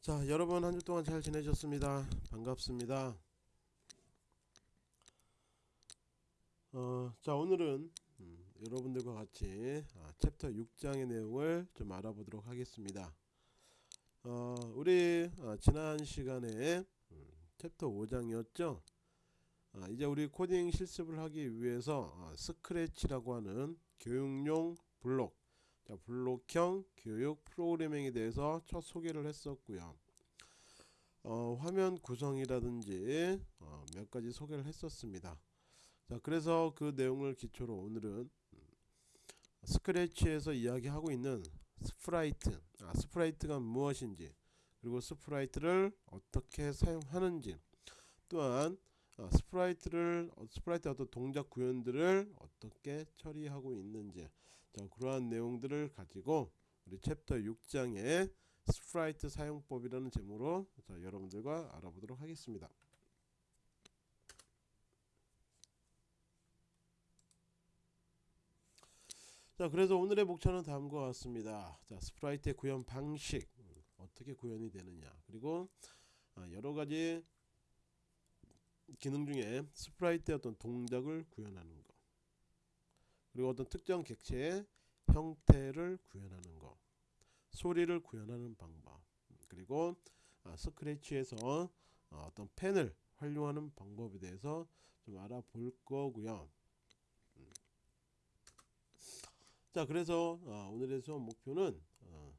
자 여러분 한 주 동안 잘 지내셨습니까? 반갑습니다. 어, 자 오늘은 음, 여러분들과 같이 아, 챕터 6장의 내용을 좀 알아보도록 하겠습니다. 어, 우리 아, 지난 시간에 음, 챕터 5장이었죠? 아, 이제 우리 코딩 실습을 하기 위해서 아, Scratch라고 하는 교육용 블록 자, 블록형 교육 프로그래밍에 대해서 첫 소개를 했었고요. 어, 화면 구성이라든지 어, 몇 가지 소개를 했었습니다. 자, 그래서 그 내용을 기초로 오늘은 음, Scratch에서 이야기하고 있는 sprite, 아, sprite가 무엇인지, 그리고 sprite를 어떻게 사용하는지, 또한 어, sprite를 어, sprite 어떤 동작 구현들을 어떻게 처리하고 있는지 자 그러한 내용들을 가지고 우리 챕터 6장의 sprite 사용법이라는 제목으로 자, 여러분들과 알아보도록 하겠습니다. 자 그래서 오늘의 목차는 다음과 같습니다. 자 sprite의 구현 방식 음, 어떻게 구현이 되느냐 그리고 아, 여러 가지 기능 중에 sprite의 어떤 동작을 구현하는 거 그리고 어떤 특정 객체의 형태를 구현하는 거 소리를 구현하는 방법 그리고 아, Scratch에서 어, 어떤 펜을 활용하는 방법에 대해서 좀 알아볼 거고요 음. 자 그래서 어, 오늘의 수업 목표는 어,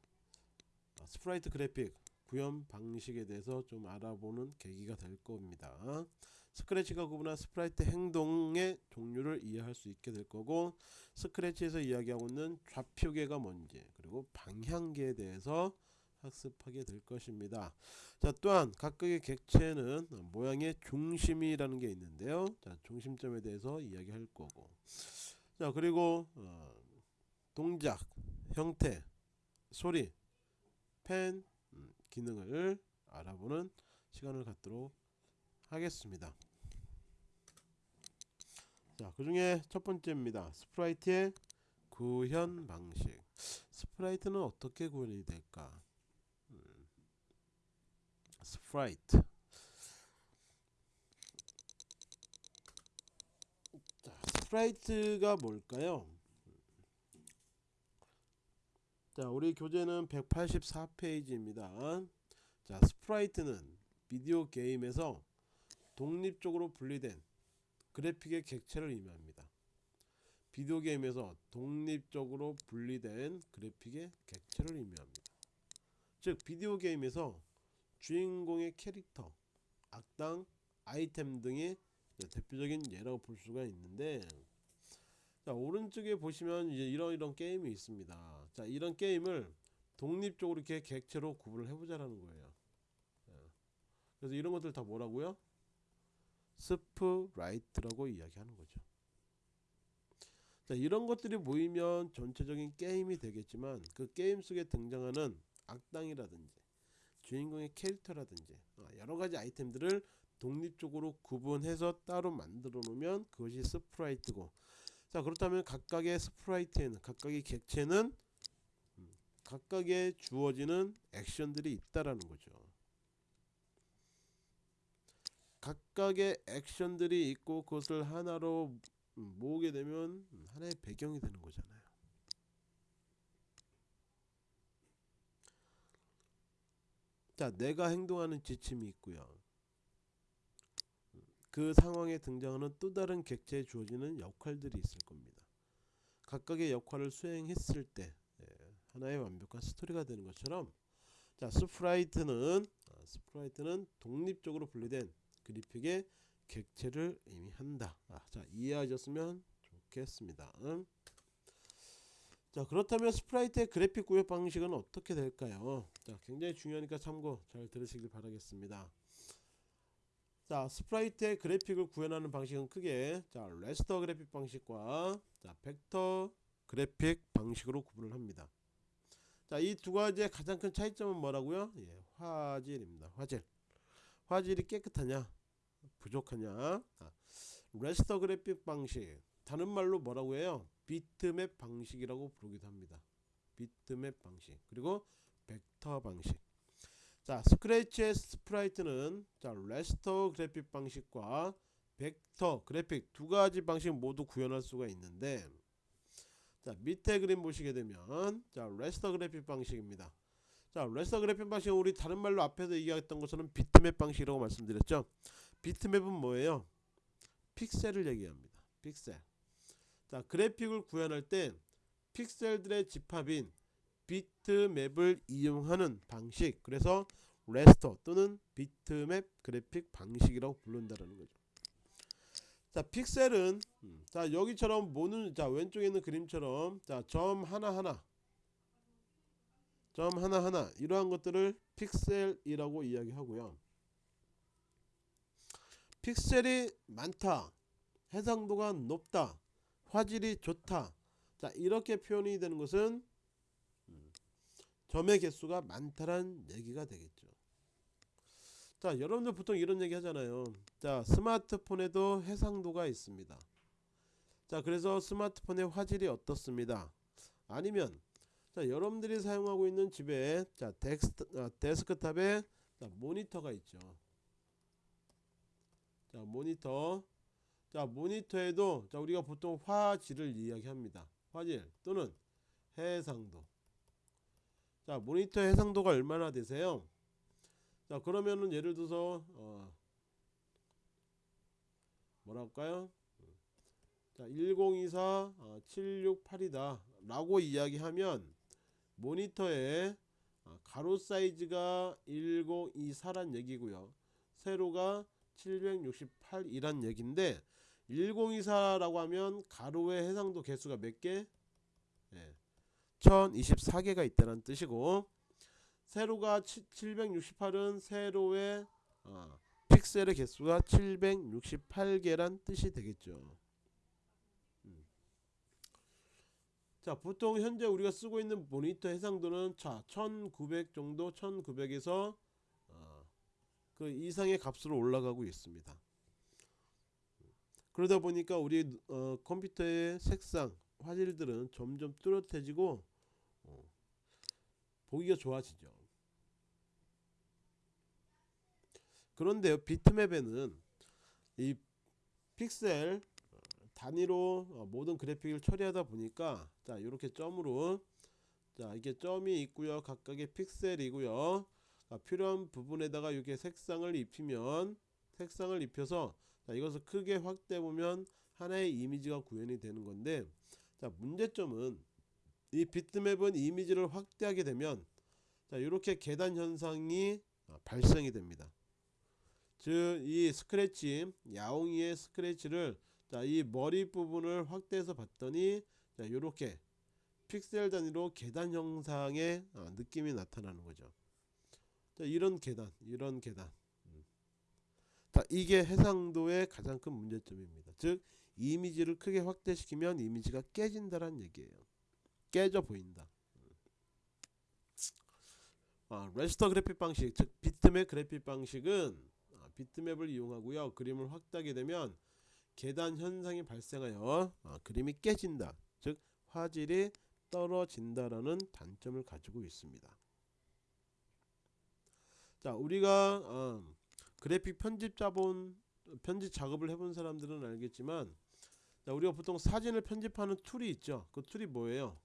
아, sprite 그래픽 구현 방식에 대해서 좀 알아보는 계기가 될 겁니다. Scratch가 구분한 sprite 행동의 종류를 이해할 수 있게 될 거고 Scratch에서 이야기하고 있는 좌표계가 뭔지 그리고 방향계에 대해서 학습하게 될 것입니다. 자 또한 각각의 객체는 모양의 중심이라는 게 있는데요. 자 중심점에 대해서 이야기할 거고 자 그리고 어, 동작, 형태, 소리, 펜, 음, 기능을 알아보는 시간을 갖도록 하겠습니다. 자, 그 중에 첫 번째입니다. sprite의 구현 방식. sprite는 어떻게 구현이 될까? 음, sprite. 자, sprite가 뭘까요? 자 우리 교재는 184페이지입니다 자 sprite는 비디오 게임에서 독립적으로 분리된 그래픽의 객체를 의미합니다. 비디오 게임에서 독립적으로 분리된 그래픽의 객체를 의미합니다. 즉 비디오 게임에서 주인공의 캐릭터 악당 아이템 등이 대표적인 예라고 볼 수가 있는데 자 오른쪽에 보시면 이제 이런 이런 게임이 있습니다. 자 이런 게임을 독립적으로 이렇게 객체로 구분을 해보자라는 거예요. 예. 그래서 이런 것들 다 뭐라고요 sprite라고 이야기하는 거죠 자 이런 것들이 모이면 전체적인 게임이 되겠지만 그 게임 속에 등장하는 악당이라든지 주인공의 캐릭터라든지 어, 여러 가지 아이템들을 독립적으로 구분해서 따로 만들어 놓으면 그것이 sprite고 자 그렇다면 각각의 스프라이트에는 각각의 객체는 음, 각각의 주어지는 액션들이 있다라는 거죠. 각각의 액션들이 있고 그것을 하나로 음, 모으게 되면 음, 하나의 배경이 되는 거잖아요. 자, 내가 행동하는 지침이 있고요. 그 상황에 등장하는 또 다른 객체에 주어지는 역할들이 있을 겁니다. 각각의 역할을 수행했을 때 예, 하나의 완벽한 스토리가 되는 것처럼 자 sprite는 아, sprite는 독립적으로 분리된 그래픽의 객체를 의미한다. 아, 자 이해하셨으면 좋겠습니다. 음. 자 그렇다면 sprite의 그래픽 구현 방식은 어떻게 될까요? 자 굉장히 중요하니까 참고 잘 들으시길 바라겠습니다. 자 sprite의 그래픽을 구현하는 방식은 크게 자 raster 그래픽 방식과 자 벡터 그래픽 방식으로 구분을 합니다 자 이 두 가지의 가장 큰 차이점은 뭐라고요 예, 화질입니다 화질 화질이 깨끗하냐? 부족하냐? 아, raster 그래픽 방식. 다른 말로 뭐라고 해요? 비트맵 방식이라고 부르기도 합니다. 비트맵 방식. 그리고 벡터 방식. 자 스크래치의 sprite는 자 raster 그래픽 방식과 벡터 그래픽 두 가지 방식 모두 구현할 수가 있는데 자 밑에 그림 보시게 되면 자 raster 그래픽 방식입니다 자 raster 그래픽 방식은 우리 다른 말로 앞에서 얘기했던 것처럼 비트맵 방식이라고 말씀드렸죠? 비트맵은 뭐예요? 픽셀을 얘기합니다. 픽셀. 자 그래픽을 구현할 때 픽셀들의 집합인 비트맵을 이용하는 방식 그래서 레스터 또는 비트맵 그래픽 방식이라고 부른다는 거죠. 자 픽셀은 음, 자 여기처럼 모는 자 왼쪽에 있는 그림처럼 자 점 하나하나 점 하나하나 이러한 것들을 픽셀이라고 이야기하고요. 픽셀이 많다 해상도가 높다 화질이 좋다. 자 이렇게 표현이 되는 것은 음, 점의 개수가 많다란 얘기가 되겠죠. 자 여러분들 보통 이런 얘기 하잖아요. 자 스마트폰에도 해상도가 있습니다. 자 그래서 스마트폰의 화질이 어떻습니다? 아니면 자 여러분들이 사용하고 있는 집에 자 덱스트, 아, 데스크탑에 자, 모니터가 있죠. 자 모니터. 자 모니터에도 자 우리가 보통 화질을 이야기합니다. 화질 또는 해상도. 자 모니터 해상도가 얼마나 되세요? 자 그러면은 예를 들어서 어 뭐라 할까요? 자1024 어, 768이다 라고 이야기하면 모니터에 어, 가로 사이즈가 1024란 얘기고요 세로가 768이란 얘기인데 1024라고 하면 가로의 해상도 개수가 몇 개? 네. 1024개가 있다는 뜻이고 세로가 768은 세로의 어, 픽셀의 개수가 768개란 뜻이 되겠죠. 음. 자 보통 현재 우리가 쓰고 있는 모니터 해상도는 자 1900 정도 1900에서 어, 그 이상의 값으로 올라가고 있습니다. 그러다 보니까 우리 어, 컴퓨터의 색상 화질들은 점점 뚜렷해지고 어, 보기가 좋아지죠. 그런데요 비트맵에는 이 픽셀 단위로 어, 모든 그래픽을 처리하다 보니까 자 이렇게 점으로. 자 이게 점이 있고요. 각각의 픽셀이고요. 자, 필요한 부분에다가 이렇게 색상을 입히면 색상을 입혀서 자 이것을 크게 확대해 보면 하나의 이미지가 구현이 되는 건데 자 문제점은 이 비트맵은 이미지를 확대하게 되면 자 이렇게 계단 현상이 아, 발생이 됩니다. 즉 이 스크래치 야옹이의 스크래치를 자 이 머리 부분을 확대해서 봤더니 자 이렇게 픽셀 단위로 계단 형상의 아, 느낌이 나타나는 거죠 자 이런 계단 이런 계단 자, 이게 해상도의 가장 큰 문제점입니다. 즉 이미지를 크게 확대시키면 이미지가 깨진다는 얘기예요. 깨져 보인다. 아, 레스터 그래픽 방식, 즉 비트맵 그래픽 방식은 아, 비트맵을 이용하고요. 그림을 확대하게 되면 계단 현상이 발생하여 아, 그림이 깨진다. 즉 화질이 떨어진다라는 단점을 가지고 있습니다. 자, 우리가 어, 그래픽 편집 자본 편집 작업을 해본 사람들은 알겠지만 자, 우리가 보통 사진을 편집하는 tool이 있죠. 그 tool이 뭐예요?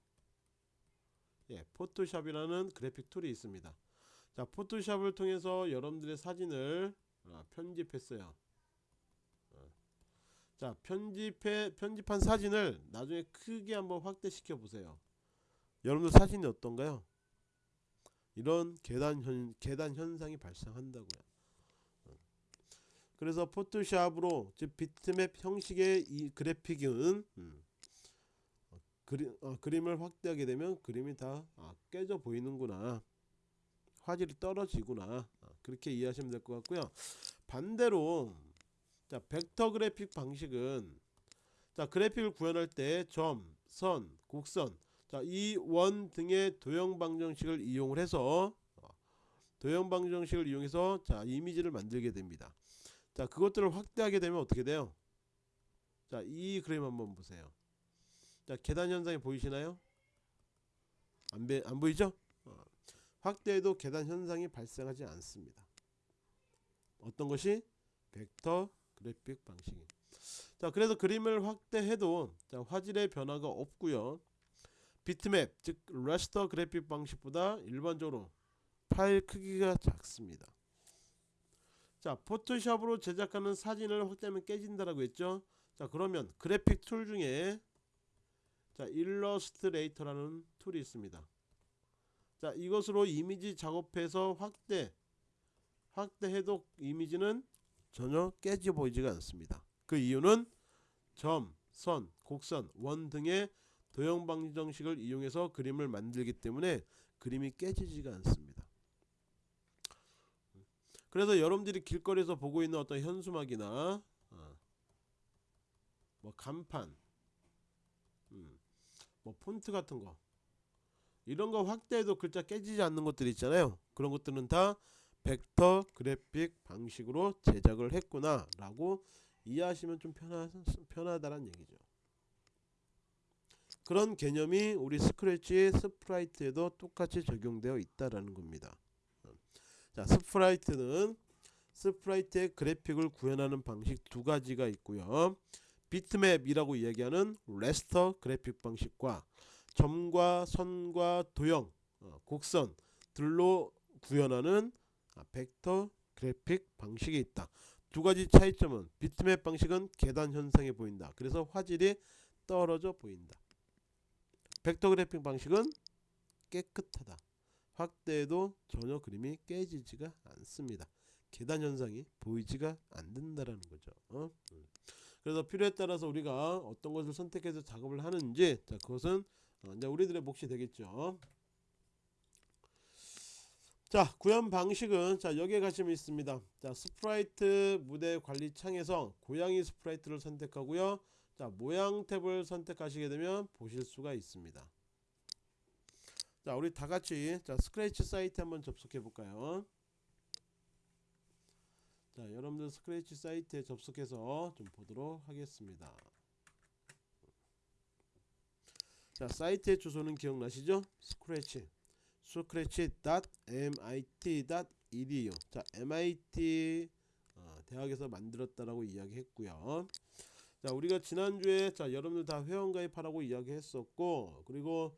예, 포토샵이라는 그래픽 tool이 있습니다. 자, 포토샵을 통해서 여러분들의 사진을 아, 편집했어요. 어. 자, 편집해 편집한 사진을 나중에 크게 한번 확대시켜 보세요. 여러분들 사진이 어떤가요? 이런 계단 현 계단 현상이 발생한다고요. 그래서 포토샵으로 즉 비트맵 형식의 이 그래픽은 음, 어, 그리, 어, 그림을 확대하게 되면 그림이 다 아, 깨져 보이는구나 화질이 떨어지구나 아, 그렇게 이해하시면 될 것 같고요 반대로 자 벡터 그래픽 방식은 자 그래픽을 구현할 때 점, 선, 곡선 자이 원 등의 도형 방정식을 이용을 해서 어, 도형 방정식을 이용해서 자 이미지를 만들게 됩니다. 자 그것들을 확대하게 되면 어떻게 돼요? 자이 그림 한번 보세요. 자 계단 현상이 보이시나요? 안, 배, 안 보이죠? 어. 확대해도 계단 현상이 발생하지 않습니다. 어떤 것이? 벡터 그래픽 방식이. 자, 그래서 그림을 확대해도 자, 화질의 변화가 없고요. 비트맵 즉 raster 그래픽 방식보다 일반적으로 파일 크기가 작습니다. 자, 포토샵으로 제작하는 사진을 확대하면 깨진다라고 했죠. 자, 그러면 그래픽 tool 중에 자, 일러스트레이터라는 tool이 있습니다. 자, 이것으로 이미지 작업해서 확대 확대해도 이미지는 전혀 깨져 보이지가 않습니다. 그 이유는 점, 선, 곡선, 원 등의 도형 방정식을 이용해서 그림을 만들기 때문에 그림이 깨지지가 않습니다. 그래서 여러분들이 길거리에서 보고 있는 어떤 현수막이나 어, 뭐 간판, 음, 뭐 폰트 같은 거 이런 거 확대해도 글자 깨지지 않는 것들 있잖아요. 그런 것들은 다 벡터 그래픽 방식으로 제작을 했구나 라고 이해하시면 좀 편하, 편하다는 얘기죠. 그런 개념이 우리 스크래치 sprite에도 똑같이 적용되어 있다라는 겁니다. 자, sprite는 sprite의 그래픽을 구현하는 방식 두 가지가 있고요. 비트맵이라고 이야기하는 raster 그래픽 방식과 점과 선과 도형, 어, 곡선 들로 구현하는 아, 벡터 그래픽 방식이 있다. 두 가지 차이점은 비트맵 방식은 계단 현상이 보인다. 그래서 화질이 떨어져 보인다. 벡터 그래픽 방식은 깨끗하다. 확대해도 전혀 그림이 깨지지가 않습니다. 계단 현상이 보이지가 않는다라는 거죠. 어? 그래서 필요에 따라서 우리가 어떤 것을 선택해서 작업을 하는지 자 그것은 어, 이제 우리들의 몫이 되겠죠. 자 구현 방식은 자 여기에 가시면 있습니다. 자 sprite 무대 관리 창에서 고양이 sprite를 선택하고요. 자 모양 탭을 선택하시게 되면 보실 수가 있습니다. 자 우리 다같이 자 스크래치 사이트 한번 접속해 볼까요? 자 여러분들 스크래치 사이트에 접속해서 좀 보도록 하겠습니다. 자 사이트의 주소는 기억나시죠? 스크래치 scratch.mit.edu 자 MIT 어, 대학에서 만들었다라고 이야기했고요. 자 우리가 지난주에 자 여러분들 다 회원가입하라고 이야기했었고 그리고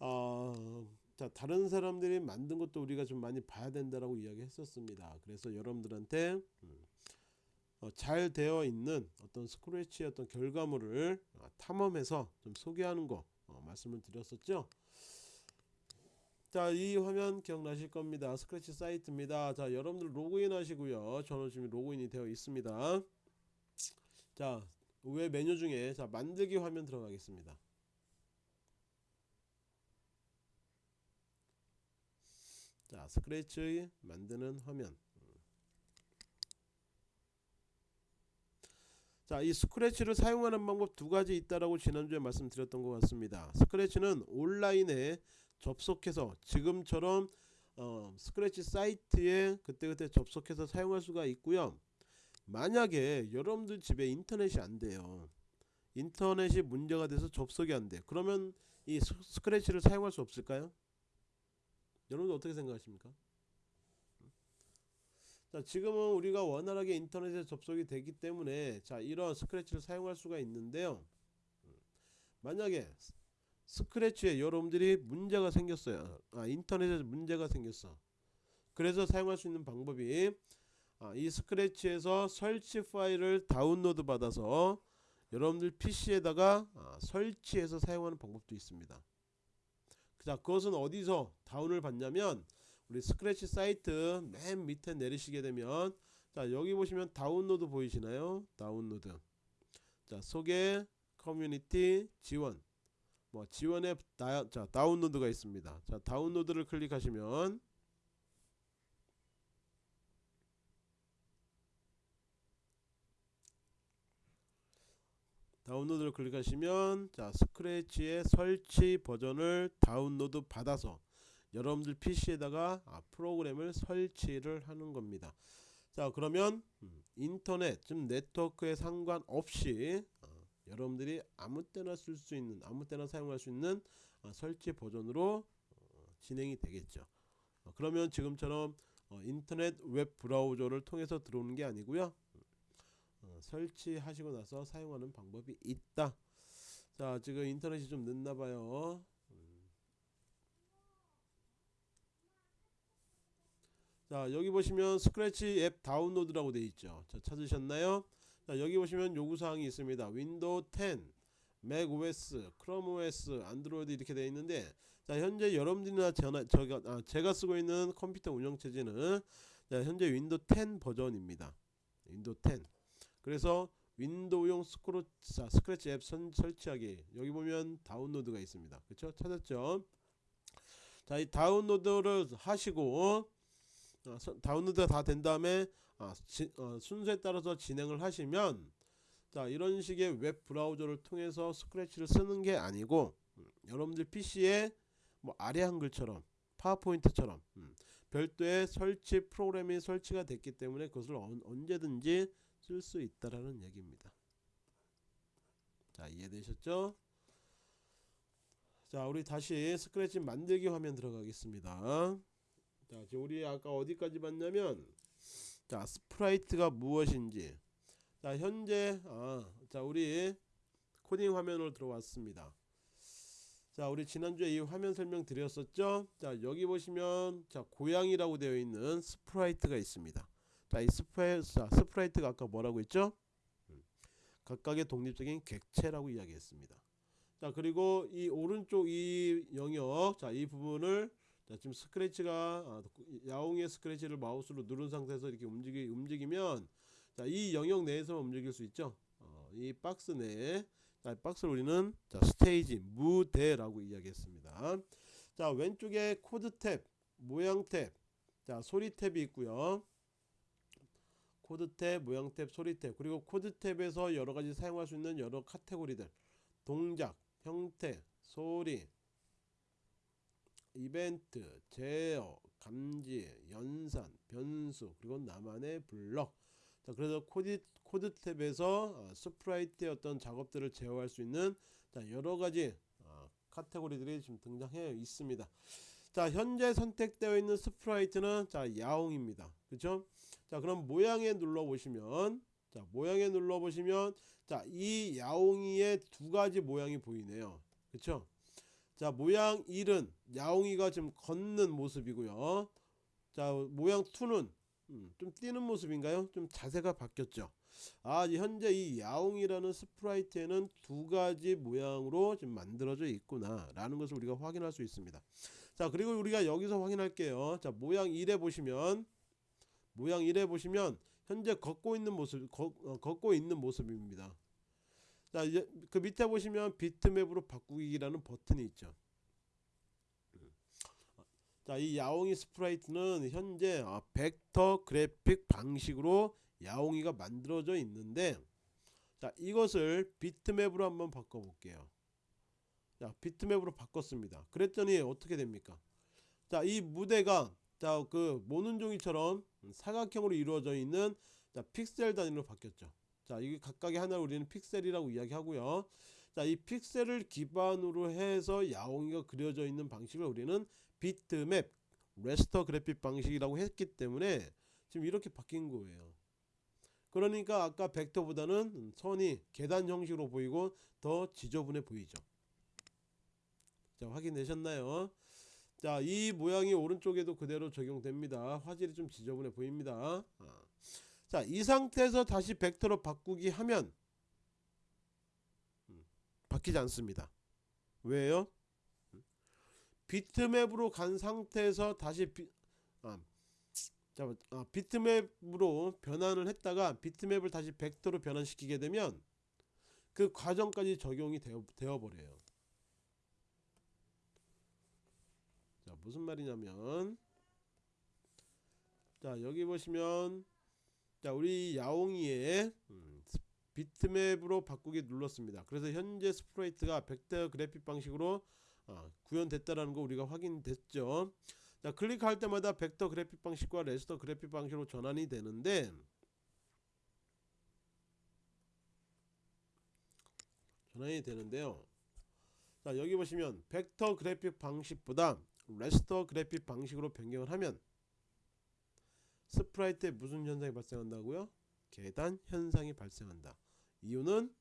어, 자 다른 사람들이 만든 것도 우리가 좀 많이 봐야 된다라고 이야기했었습니다. 그래서 여러분들한테 음, 어, 잘 되어 있는 어떤 스크래치의 어떤 결과물을 어, 탐험해서 좀 소개하는 거 어, 말씀을 드렸었죠. 자, 이 화면 기억나실 겁니다. 스크래치 사이트입니다. 자, 여러분들 로그인 하시고요. 저는 지금 로그인이 되어 있습니다. 자, 왜 메뉴 중에 자, 만들기 화면 들어가겠습니다. 자, 스크래치 만드는 화면. 자, 이 스크래치를 사용하는 방법 두 가지 있다라고 지난주에 말씀드렸던 것 같습니다. 스크래치는 온라인에 접속해서 지금처럼 어, 스크래치 사이트에 그때그때 접속해서 사용할 수가 있고요. 만약에 여러분들 집에 인터넷이 안 돼요. 인터넷이 문제가 돼서 접속이 안 돼. 그러면 이 스크래치를 사용할 수 없을까요? 여러분들 어떻게 생각하십니까? 자, 지금은 우리가 원활하게 인터넷에 접속이 되기 때문에 자, 이런 스크래치를 사용할 수가 있는데요. 만약에 스크래치에 여러분들이 문제가 생겼어요. 아, 인터넷에 문제가 생겼어. 그래서 사용할 수 있는 방법이 아, 이 스크래치에서 설치 파일을 다운로드 받아서 여러분들 PC에다가 아, 설치해서 사용하는 방법도 있습니다. 자, 그것은 어디서 다운을 받냐면 우리 스크래치 사이트 맨 밑에 내리시게 되면 자, 여기 보시면 다운로드 보이시나요? 다운로드. 자, 소개 커뮤니티 지원 뭐 지원에 다, 자, 다운로드가 있습니다. 자, 다운로드를 클릭하시면 다운로드를 클릭하시면 자 스크래치의 설치 버전을 다운로드 받아서 여러분들 PC에다가 아, 프로그램을 설치를 하는 겁니다. 자 그러면 음, 인터넷 좀 네트워크에 상관없이 여러분들이 아무 때나 쓸 수 있는 아무 때나 사용할 수 있는 어, 설치 버전으로 어, 진행이 되겠죠 어, 그러면 지금처럼 어, 인터넷 웹 브라우저를 통해서 들어오는 게 아니고요. 어, 설치하시고 나서 사용하는 방법이 있다. 자 지금 인터넷이 좀 늦나봐요. 자 여기 보시면 스크래치 앱 다운로드라고 되어 있죠. 자 찾으셨나요? 자 여기 보시면 요구사항이 있습니다. 윈도우 10, 맥 OS, 크롬 OS, 안드로이드 이렇게 되어 있는데 자 현재 여러분들이나 저나, 저가, 아, 제가 쓰고 있는 컴퓨터 운영체제는 자, 현재 윈도우 10 버전입니다. 윈도우 10 그래서 윈도우용 스크로, 자, 스크래치 앱 선, 설치하기 여기 보면 다운로드가 있습니다. 그렇죠? 찾았죠? 자, 이 다운로드를 하시고 어, 서- 다운로드가 다 된 다음에 아, 지, 어, 순서에 따라서 진행을 하시면 자 이런 식의 웹 브라우저를 통해서 스크래치를 쓰는 게 아니고 음, 여러분들 PC에 뭐 아래 한글처럼 파워포인트처럼 음, 별도의 설치 프로그램이 설치가 됐기 때문에 그것을 언, 언제든지 쓸 수 있다라는 얘기입니다. 자 이해되셨죠? 자 우리 다시 스크래치 만들기 화면 들어가겠습니다. 자 지금 우리 아까 어디까지 봤냐면 자 sprite가 무엇인지 자 현재 아, 자 우리 코딩 화면으로 들어왔습니다. 자 우리 지난주에 이 화면 설명 드렸었죠. 자 여기 보시면 자 고양이라고 되어 있는 sprite가 있습니다. 자 이 스프라이, 자, sprite가 아까 뭐라고 했죠? 음, 각각의 독립적인 객체라고 이야기했습니다. 자 그리고 이 오른쪽 이 영역 자 이 부분을 자 지금 스크래치가 아, 야옹의 스크래치를 마우스로 누른 상태에서 이렇게 움직이 움직이면 자 이 영역 내에서 움직일 수 있죠. 어, 이 박스 내에 자 박스를 우리는 자 스테이지 무대라고 이야기했습니다. 자 왼쪽에 코드 탭, 모양 탭, 자 소리 탭이 있고요. 코드 탭, 모양 탭, 소리 탭 그리고 코드 탭에서 여러 가지 사용할 수 있는 여러 카테고리들 동작, 형태, 소리, 이벤트, 제어, 감지, 연산, 변수 그리고 나만의 블럭 자 그래서 코드 코드 탭에서 어, sprite의 어떤 작업들을 제어할 수 있는 자 여러 가지 어, 카테고리들이 지금 등장해 있습니다. 자 현재 선택되어 있는 sprite는 자 야옹입니다. 그렇죠? 자 그럼 모양에 눌러 보시면 자 모양에 눌러 보시면 자 이 야옹이의 두 가지 모양이 보이네요. 그렇죠? 자 모양 1은 야옹이가 지금 걷는 모습이고요. 자 모양 2는 음, 좀 뛰는 모습인가요? 좀 자세가 바뀌었죠. 아이 현재 이 야옹이라는 스프라이트에는 두 가지 모양으로 지금 만들어져 있구나 라는 것을 우리가 확인할 수 있습니다. 자 그리고 우리가 여기서 확인할게요. 자 모양 1에 보시면 모양 1에 보시면 현재 걷고 있는 모습 걷, 어, 걷고 있는 모습입니다. 자 그 밑에 보시면 비트맵으로 바꾸기라는 버튼이 있죠. 자, 이 야옹이 sprite는 현재 아, 벡터 그래픽 방식으로 야옹이가 만들어져 있는데 자, 이것을 비트맵으로 한번 바꿔 볼게요. 자, 비트맵으로 바꿨습니다. 그랬더니 어떻게 됩니까? 자, 이 무대가 자, 그 모눈종이처럼 사각형으로 이루어져 있는 자, 픽셀 단위로 바뀌었죠. 자, 이게 각각의 하나를 우리는 픽셀이라고 이야기하고요. 자, 이 픽셀을 기반으로 해서 야옹이가 그려져 있는 방식을 우리는 비트맵 레스터 그래픽 방식이라고 했기 때문에 지금 이렇게 바뀐 거예요. 그러니까 아까 벡터보다는 선이 계단 형식으로 보이고 더 지저분해 보이죠. 자 확인되셨나요? 자 이 모양이 오른쪽에도 그대로 적용됩니다. 화질이 좀 지저분해 보입니다. 아. 자 이 상태에서 다시 벡터로 바꾸기 하면 음, 바뀌지 않습니다. 왜요? 비트맵으로 간 상태에서 다시 비, 아, 자, 아, 비트맵으로 변환을 했다가 비트맵을 다시 벡터로 변환시키게 되면 그 과정까지 적용이 되어, 되어 버려요. 자 무슨 말이냐면 자 여기 보시면 자 우리 야옹이의 음, 비트맵으로 바꾸기 눌렀습니다. 그래서 현재 sprite가 벡터 그래픽 방식으로 어, 구현됐다라는 거 우리가 확인됐죠. 자 클릭할 때마다 벡터 그래픽 방식과 raster 그래픽 방식으로 전환이 되는데 전환이 되는데요. 자 여기 보시면 벡터 그래픽 방식보다 raster 그래픽 방식으로 변경을 하면 sprite에 무슨 현상이 발생한다고요? 계단 현상이 발생한다. 이유는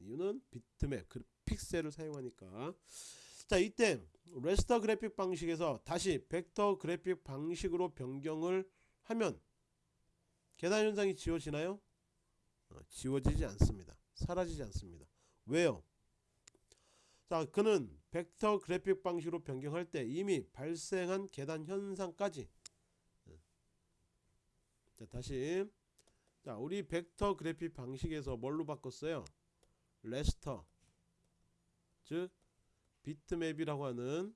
이유는 비트맵 그 픽셀을 사용하니까 자 이때 raster 그래픽 방식에서 다시 벡터 그래픽 방식으로 변경을 하면 계단 현상이 지워지나요? 어, 지워지지 않습니다. 사라지지 않습니다. 왜요? 자 그는 벡터 그래픽 방식으로 변경할 때 이미 발생한 계단 현상까지 자 다시 자 우리 벡터 그래픽 방식에서 뭘로 바꿨어요? 레스터 즉 비트맵이라고 하는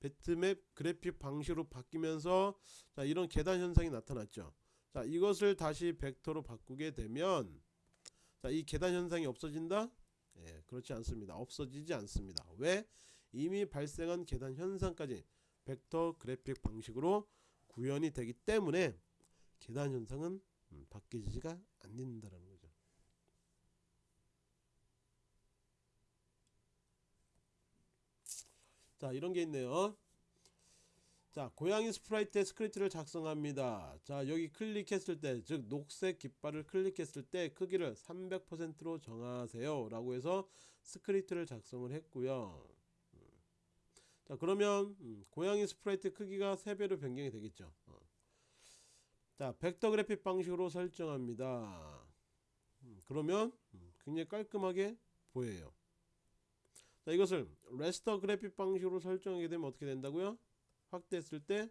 비트맵 그래픽 방식으로 바뀌면서 자 이런 계단 현상이 나타났죠. 자 이것을 다시 벡터로 바꾸게 되면 자이 계단 현상이 없어진다? 예, 그렇지 않습니다. 없어지지 않습니다. 왜? 이미 발생한 계단 현상까지 벡터 그래픽 방식으로 구현이 되기 때문에 계단 현상은 음, 바뀌지가 않는다라는 거죠. 자 이런 게 있네요. 자 고양이 sprite의 스크립트를 작성합니다. 자 여기 클릭했을 때 즉 녹색 깃발을 클릭했을 때 크기를 300%로 정하세요 라고 해서 스크립트를 작성을 했고요. 음. 자 그러면 음, 고양이 sprite 크기가 3배로 변경이 되겠죠. 어. 자 벡터 그래픽 방식으로 설정합니다. 음, 그러면 음, 굉장히 깔끔하게 보여요. 자 이것을 raster 그래픽 방식으로 설정하게 되면 어떻게 된다고요? 확대했을 때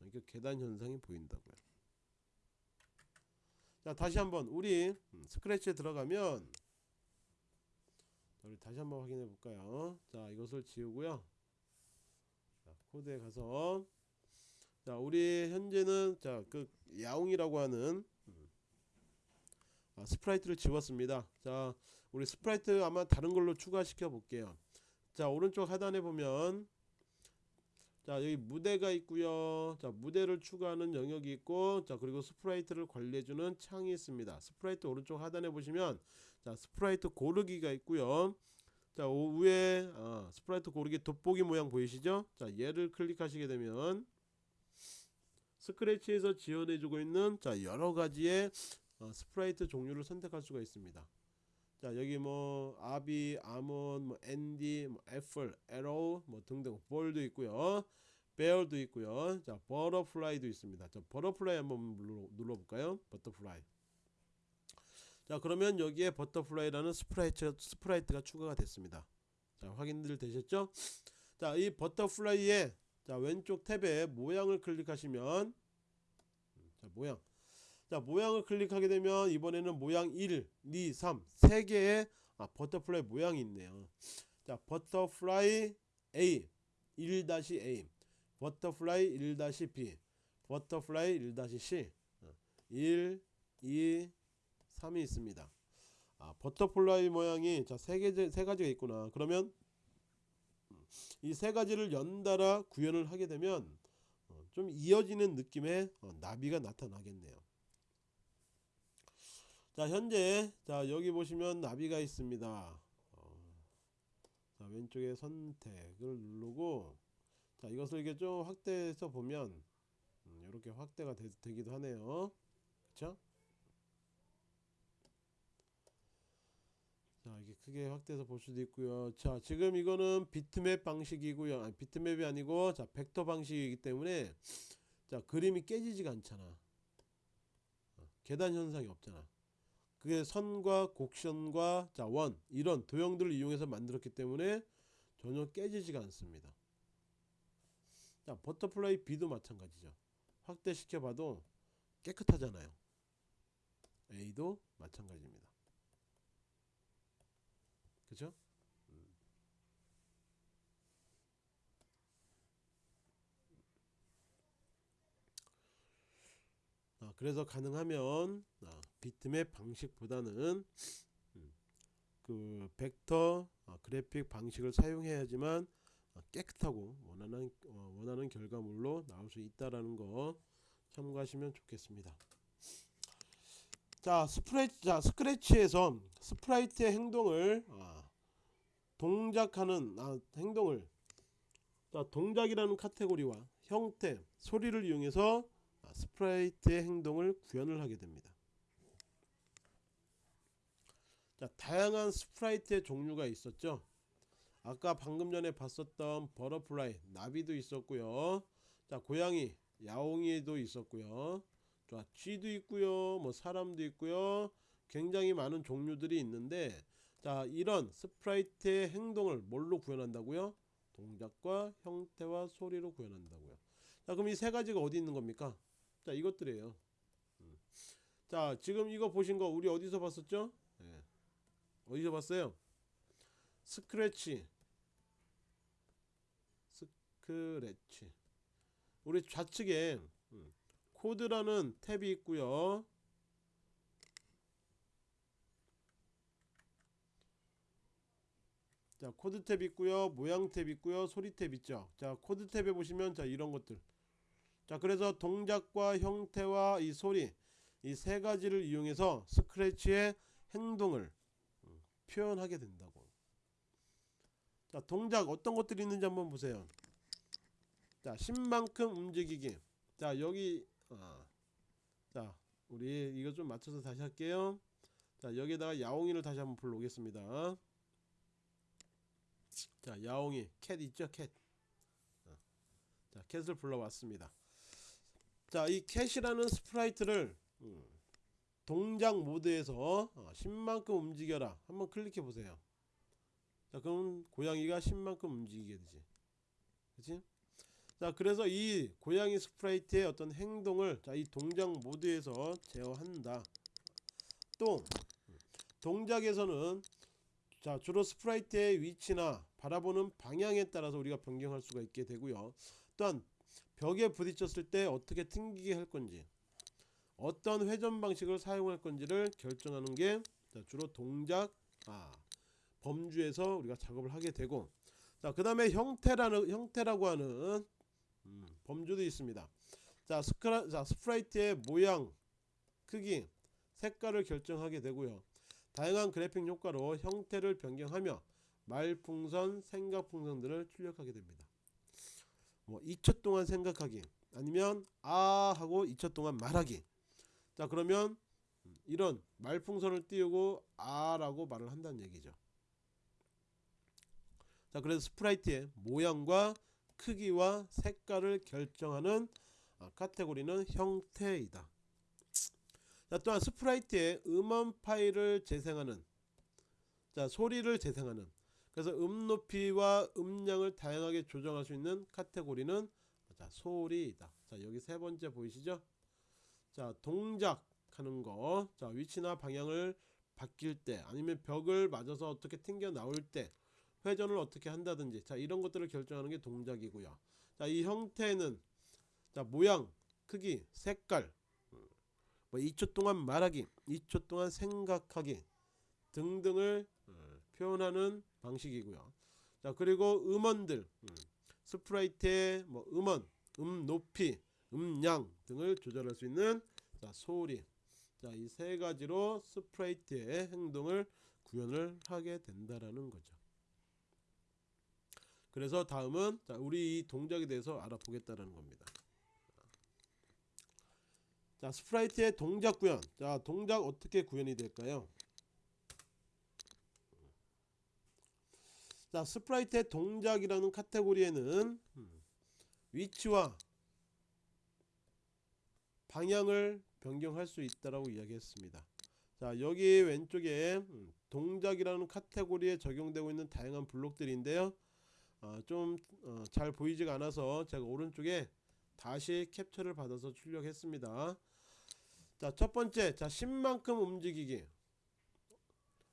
이렇게 계단 현상이 보인다고요. 자 다시 한번 우리 음, 스크래치에 들어가면 우리 다시 한번 확인해 볼까요? 자 이것을 지우고요. 자, 코드에 가서 자 우리 현재는 자그 야옹이라고 하는 음, 아, sprite를 지웠습니다. 자 우리 sprite 아마 다른 걸로 추가시켜 볼게요. 자 오른쪽 하단에 보면 자 여기 무대가 있고요 자 무대를 추가하는 영역이 있고 자 그리고 sprite를 관리해주는 창이 있습니다 sprite 오른쪽 하단에 보시면 자 sprite 고르기가 있고요 자 위에 어, sprite 고르기 돋보기 모양 보이시죠 자 얘를 클릭하시게 되면 Scratch에서 지원해주고 있는 자 여러가지의 어, sprite 종류를 선택할 수가 있습니다 자 여기 뭐 Abby, Amon, 뭐 Andie, 뭐 Apple, Arrow 뭐 등등 Ball도 있고요. Bear도 있고요. 자 Butterfly도 있습니다. 자 Butterfly 한번 눌러, 눌러볼까요? Butterfly. 자 그러면 여기에 Butterfly라는 sprite, sprite가 추가가 됐습니다. 자 확인들 되셨죠? 자 이 Butterfly의 자 왼쪽 탭에 모양을 클릭하시면 자 모양. 자 모양을 클릭하게 되면 이번에는 모양 1, 2, 3 3개의 아, Butterfly 모양이 있네요. 자 Butterfly A 1-A Butterfly 1-B Butterfly 1-C 1, 2, 3이 있습니다. 아, Butterfly 모양이 자 세 개, 세 가지가 있구나. 그러면 이 세 가지를 연달아 구현을 하게 되면 어, 좀 이어지는 느낌의 어, 나비가 나타나겠네요. 자 현재 자 여기 보시면 나비가 있습니다. 어, 자 왼쪽에 선택을 누르고 자 이것을 이게 좀 확대해서 보면 음, 이렇게 확대가 되, 기도 하네요. 그쵸 자 이게 크게 확대해서 볼 수도 있고요 자 지금 이거는 비트맵 방식이고요 아니 비트맵이 아니고 자 벡터 방식이기 때문에 자 그림이 깨지지가 않잖아 어, 계단 현상이 없잖아 그게 선과 곡선과 자, 원 이런 도형들을 이용해서 만들었기 때문에 전혀 깨지지가 않습니다. 자, Butterfly B도 마찬가지죠. 확대시켜 봐도 깨끗하잖아요. A도 마찬가지입니다. 그죠? 아, 그래서 가능하면 아, 비트맵 방식보다는 음, 그 벡터 아, 그래픽 방식을 사용해야지만 아, 깨끗하고 원하는 어, 원하는 결과물로 나올 수 있다라는 거 참고하시면 좋겠습니다. 자 스프레치 자 Scratch에서 sprite의 행동을 아, 동작하는 아, 행동을 자, 동작이라는 카테고리와 형태, 소리를 이용해서 아, sprite의 행동을 구현을 하게 됩니다. 자, 다양한 sprite의 종류가 있었죠. 아까 방금 전에 봤었던 Butterfly, 나비도 있었고요. 자, 고양이, 야옹이도 있었고요. 자, 쥐도 있고요. 뭐 사람도 있고요. 굉장히 많은 종류들이 있는데 자, 이런 sprite의 행동을 뭘로 구현한다고요? 동작과 형태와 소리로 구현한다고요. 자, 그럼 이 세 가지가 어디 있는 겁니까? 자, 이것들이에요. 음. 자, 지금 이거 보신 거 우리 어디서 봤었죠? 예. 어디서 봤어요? Scratch. Scratch. 우리 좌측에 음, 코드라는 탭이 있고요. 자 코드 탭 있고요 모양 탭 있고요 소리 탭 있죠? 자 코드 탭에 보시면 자 이런 것들. 자 그래서 동작과 형태와 이 소리 이 세 가지를 이용해서 스크래치의 행동을 음, 표현하게 된다고. 자 동작 어떤 것들이 있는지 한번 보세요. 자 10만큼 움직이기. 자 여기 아, 자 우리 이거 좀 맞춰서 다시 할게요. 자 여기다가 야옹이를 다시 한번 불러오겠습니다 자 야옹이 Cat 있죠 Cat? 어. 자 Cat을 불러왔습니다. 자 이 Cat이라는 sprite를 음, 동작 모드에서 어, 10만큼 움직여라. 한번 클릭해 보세요. 자 그럼 고양이가 10만큼 움직이게 되지. 그치? 자 그래서 이 고양이 sprite의 어떤 행동을 자 이 동작 모드에서 제어한다. 또 동작에서는 자 주로 sprite의 위치나 바라보는 방향에 따라서 우리가 변경할 수가 있게 되고요. 또한 벽에 부딪혔을 때 어떻게 튕기게 할 건지 어떤 회전 방식을 사용할 건지를 결정하는 게 주로 동작 아, 범주에서 우리가 작업을 하게 되고 자 그 다음에 형태라는 형태라고 하는 음, 범주도 있습니다. 자, 스크라, 자 sprite의 모양 크기 색깔을 결정하게 되고요 다양한 그래픽 효과로 형태를 변경하며 말풍선 생각풍선들을 출력하게 됩니다. 뭐 2초 동안 생각하기 아니면 아 하고 2초 동안 말하기. 자 그러면 이런 말풍선을 띄우고 아 라고 말을 한다는 얘기죠. 자 그래서 스프라이트의 모양과 크기와 색깔을 결정하는 아, 카테고리는 형태이다. 자 또한 sprite의 음원 파일을 재생하는 자 소리를 재생하는 그래서 음 높이와 음량을 다양하게 조정할 수 있는 카테고리는 자 소리이다. 자 여기 세 번째 보이시죠? 자 동작 하는 거 자 위치나 방향을 바뀔 때 아니면 벽을 맞아서 어떻게 튕겨 나올 때 회전을 어떻게 한다든지 자 이런 것들을 결정하는 게 동작이고요. 자 이 형태는 자 모양 크기 색깔 뭐 2초 동안 말하기 2초 동안 생각하기 등등을 어, 표현하는 방식이고요. 자 그리고 음원들 음, sprite의 뭐 음원 음 높이 음량 등을 조절할 수 있는 자 소리. 자 이 세 가지로 sprite의 행동을 구현을 하게 된다라는 거죠. 그래서 다음은 자 우리 이 동작에 대해서 알아보겠다라는 겁니다 자 sprite의 동작 구현. 자 동작 어떻게 구현이 될까요? 자 sprite의 동작이라는 카테고리에는 위치와 방향을 변경할 수 있다라고 이야기했습니다. 자 여기 왼쪽에 동작이라는 카테고리에 적용되고 있는 다양한 블록들인데요. 어, 좀잘 어, 보이지가 않아서 제가 오른쪽에 다시 캡처를 받아서 출력했습니다 자 첫번째. 자 10만큼 움직이기.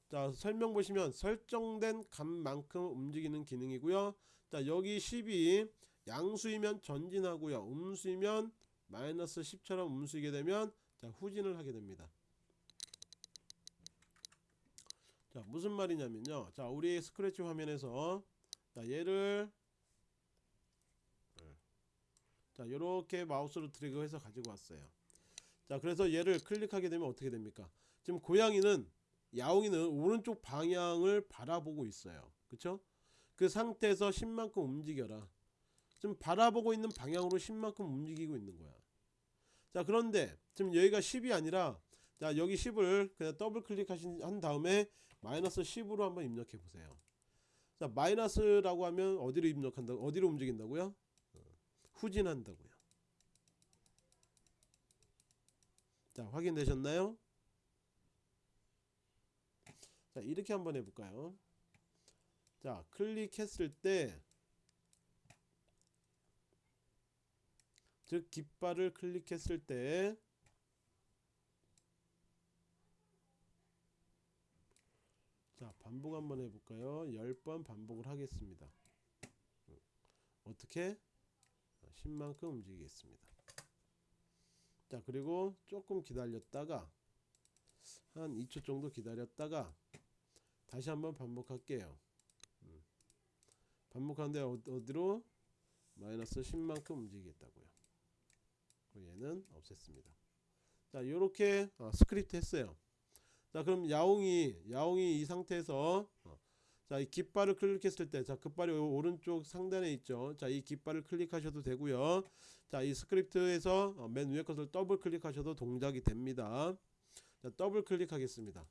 자 설명 보시면 설정된 값만큼 움직이는 기능이고요. 자 여기 10이 양수이면 전진하고요. 음수이면 마이너스 10처럼 음수이게 되면 자 후진을 하게 됩니다. 자 무슨 말이냐면요. 자 우리 스크래치 화면에서 자 얘를 자 이렇게 마우스로 드래그해서 가지고 왔어요 자 그래서 얘를 클릭하게 되면 어떻게 됩니까 지금 고양이는 야옹이는 오른쪽 방향을 바라보고 있어요 그쵸 그 상태에서 10만큼 움직여라 지금 바라보고 있는 방향으로 10만큼 움직이고 있는 거야. 자 그런데 지금 여기가 10이 아니라 자 여기 10을 그냥 더블 클릭하신 한 다음에 마이너스 10으로 한번 입력해 보세요. 자 마이너스라고 하면 어디로 입력한다 어디로 움직인다고요? 어, 후진한다고요. 자 확인되셨나요? 자 이렇게 한번 해볼까요? 자 클릭했을 때 즉 깃발을 클릭했을 때 자, 반복 한번 해볼까요? 10번 반복을 하겠습니다. 어떻게? 10만큼 움직이겠습니다. 자, 그리고 조금 기다렸다가 한 2초 정도 기다렸다가 다시 한번 반복할게요. 음. 반복하는데 어- 어디로? 마이너스 10만큼 움직이겠다고요. 얘는 없앴습니다. 자, 요렇게 어, 스크립트 했어요. 자 그럼 야옹이 야옹이 이 상태에서 어, 자 이 깃발을 클릭했을 때 자 깃발이 요 오른쪽 상단에 있죠. 자 이 깃발을 클릭하셔도 되고요. 자 이 스크립트에서 어, 맨 위에 것을 더블 클릭하셔도 동작이 됩니다. 자 더블 클릭하겠습니다.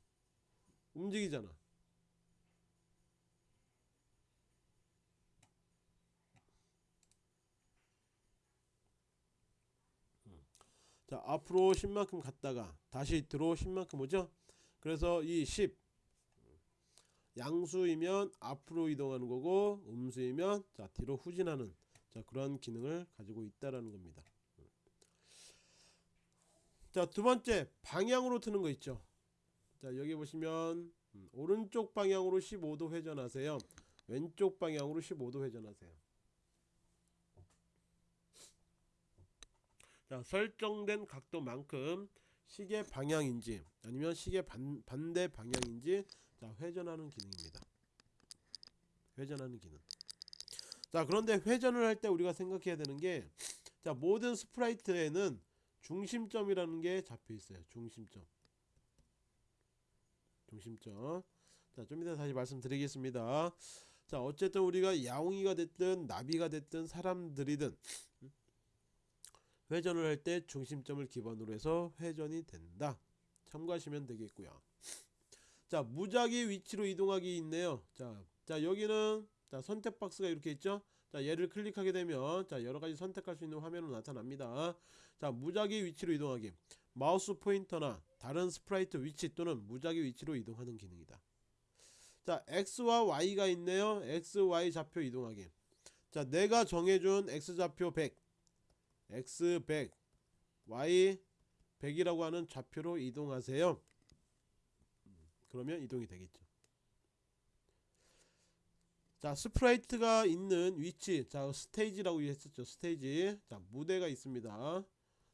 움직이잖아. 음. 자 앞으로 10만큼 갔다가 다시 들어 10만큼 오죠? 그래서 이 10 양수이면 앞으로 이동하는 거고 음수이면 자 뒤로 후진하는 자 그런 기능을 가지고 있다라는 겁니다. 자 두 번째 방향으로 트는 거 있죠. 자 여기 보시면 음, 오른쪽 방향으로 15도 회전하세요. 왼쪽 방향으로 15도 회전하세요. 자 설정된 각도만큼 시계 방향인지 아니면 시계 반, 반대 방향인지 자 회전하는 기능입니다. 회전하는 기능. 자 그런데 회전을 할 때 우리가 생각해야 되는 게 자 모든 스프라이트에는 중심점이라는 게 잡혀 있어요. 중심점. 중심점. 자 좀 이따 다시 말씀드리겠습니다. 자 어쨌든 우리가 야옹이가 됐든 나비가 됐든 사람들이든 회전을 할 때 중심점을 기반으로 해서 회전이 된다. 참고하시면 되겠고요. 자 무작위 위치로 이동하기 있네요. 자, 자 여기는 자 선택 박스가 이렇게 있죠. 자 얘를 클릭하게 되면 자 여러가지 선택할 수 있는 화면으로 나타납니다. 자 무작위 위치로 이동하기 마우스 포인터나 다른 스프라이트 위치 또는 무작위 위치로 이동하는 기능이다. 자 X와 Y가 있네요. X, Y 좌표 이동하기. 자 내가 정해준 X좌표 100 x100 y100이라고 하는 좌표로 이동하세요 그러면 이동이 되겠죠. 자 스프라이트가 있는 위치 자 스테이지라고 했었죠 스테이지. 자 무대가 있습니다.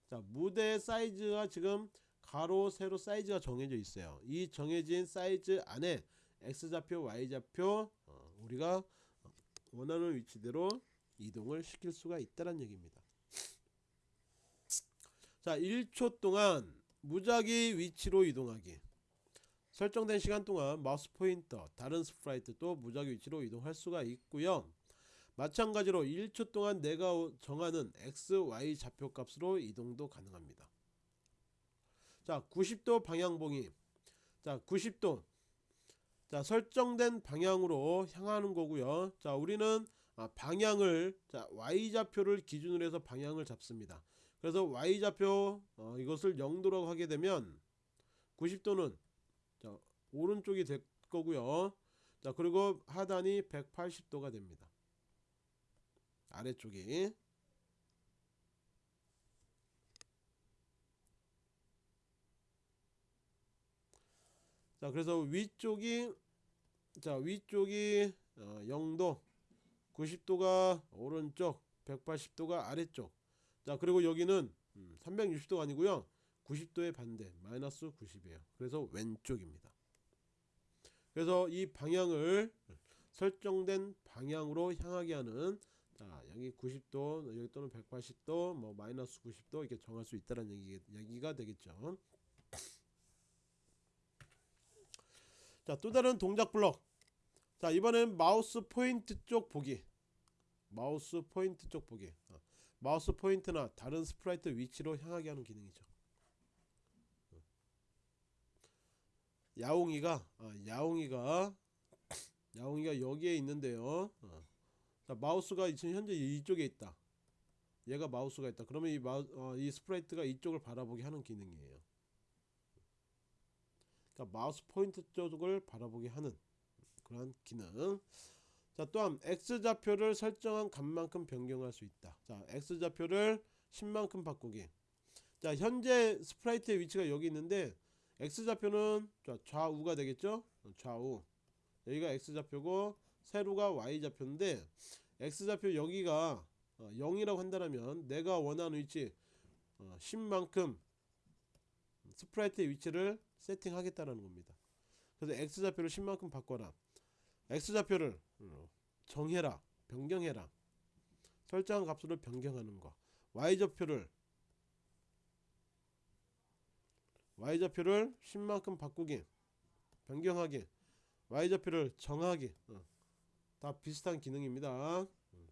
자 무대 사이즈가 지금 가로 세로 사이즈가 정해져 있어요. 이 정해진 사이즈 안에 x좌표 y좌표 어, 우리가 원하는 위치대로 이동을 시킬 수가 있다는 얘기입니다. 자 1초 동안 무작위 위치로 이동하기 설정된 시간 동안 마우스 포인터 다른 스프라이트도 무작위 위치로 이동할 수가 있고요. 마찬가지로 1초 동안 내가 정하는 x, y 좌표 값으로 이동도 가능합니다. 자 90도 방향 보기. 자 90도. 자 설정된 방향으로 향하는 거고요. 자 우리는 아, 방향을 자 y좌표를 기준으로 해서 방향을 잡습니다. 그래서 y좌표 어, 이것을 0도라고 하게 되면 90도는 자, 오른쪽이 될 거고요. 자 그리고 하단이 180도가 됩니다. 아래쪽이. 자 그래서 위쪽이 자 위쪽이 어, 0도 90도가 오른쪽 180도가 아래쪽. 자 그리고 여기는 360도가 아니고요. 90도의 반대 마이너스 90이에요. 그래서 왼쪽입니다 그래서 이 방향을 설정된 방향으로 향하게 하는 자 여기 90도 여기 또는 180도 뭐 마이너스 90도 이렇게 정할 수 있다는 얘기, 얘기가 되겠죠. 자 또 다른 동작 블럭. 자 이번엔 마우스 포인트 쪽 보기. 마우스 포인트 쪽 보기. 어, 마우스 포인트나 다른 스프라이트 위치로 향하게 하는 기능이죠 야옹이가 아, 야옹이가 야옹이가 여기에 있는데요. 어. 자, 마우스가 지금 현재 이쪽에 있다. 얘가 마우스가 있다. 그러면 이, 마우, 어, 이 스프라이트가 이쪽을 바라보게 하는 기능이에요. 그러니까 마우스 포인트 쪽을 바라보게 하는 그런 기능. 자 또한 X좌표를 설정한 값만큼 변경할 수 있다. 자 X좌표를 10만큼 바꾸기. 자 현재 스프라이트의 위치가 여기 있는데 X좌표는 자, 좌우가 되겠죠? 좌우. 여기가 X좌표고 세로가 Y좌표인데 X좌표 여기가 어, 0이라고 한다면 내가 원하는 위치 어, 10만큼 스프라이트의 위치를 세팅하겠다는 겁니다. 그래서 X좌표를 10만큼 바꿔라. X좌표를 어, 정해라. 변경해라. 설정한 값으로 변경하는 거. Y좌표를 Y좌표를 10만큼 바꾸기 변경하기 Y좌표를 정하기 어. 다 비슷한 기능입니다. 음.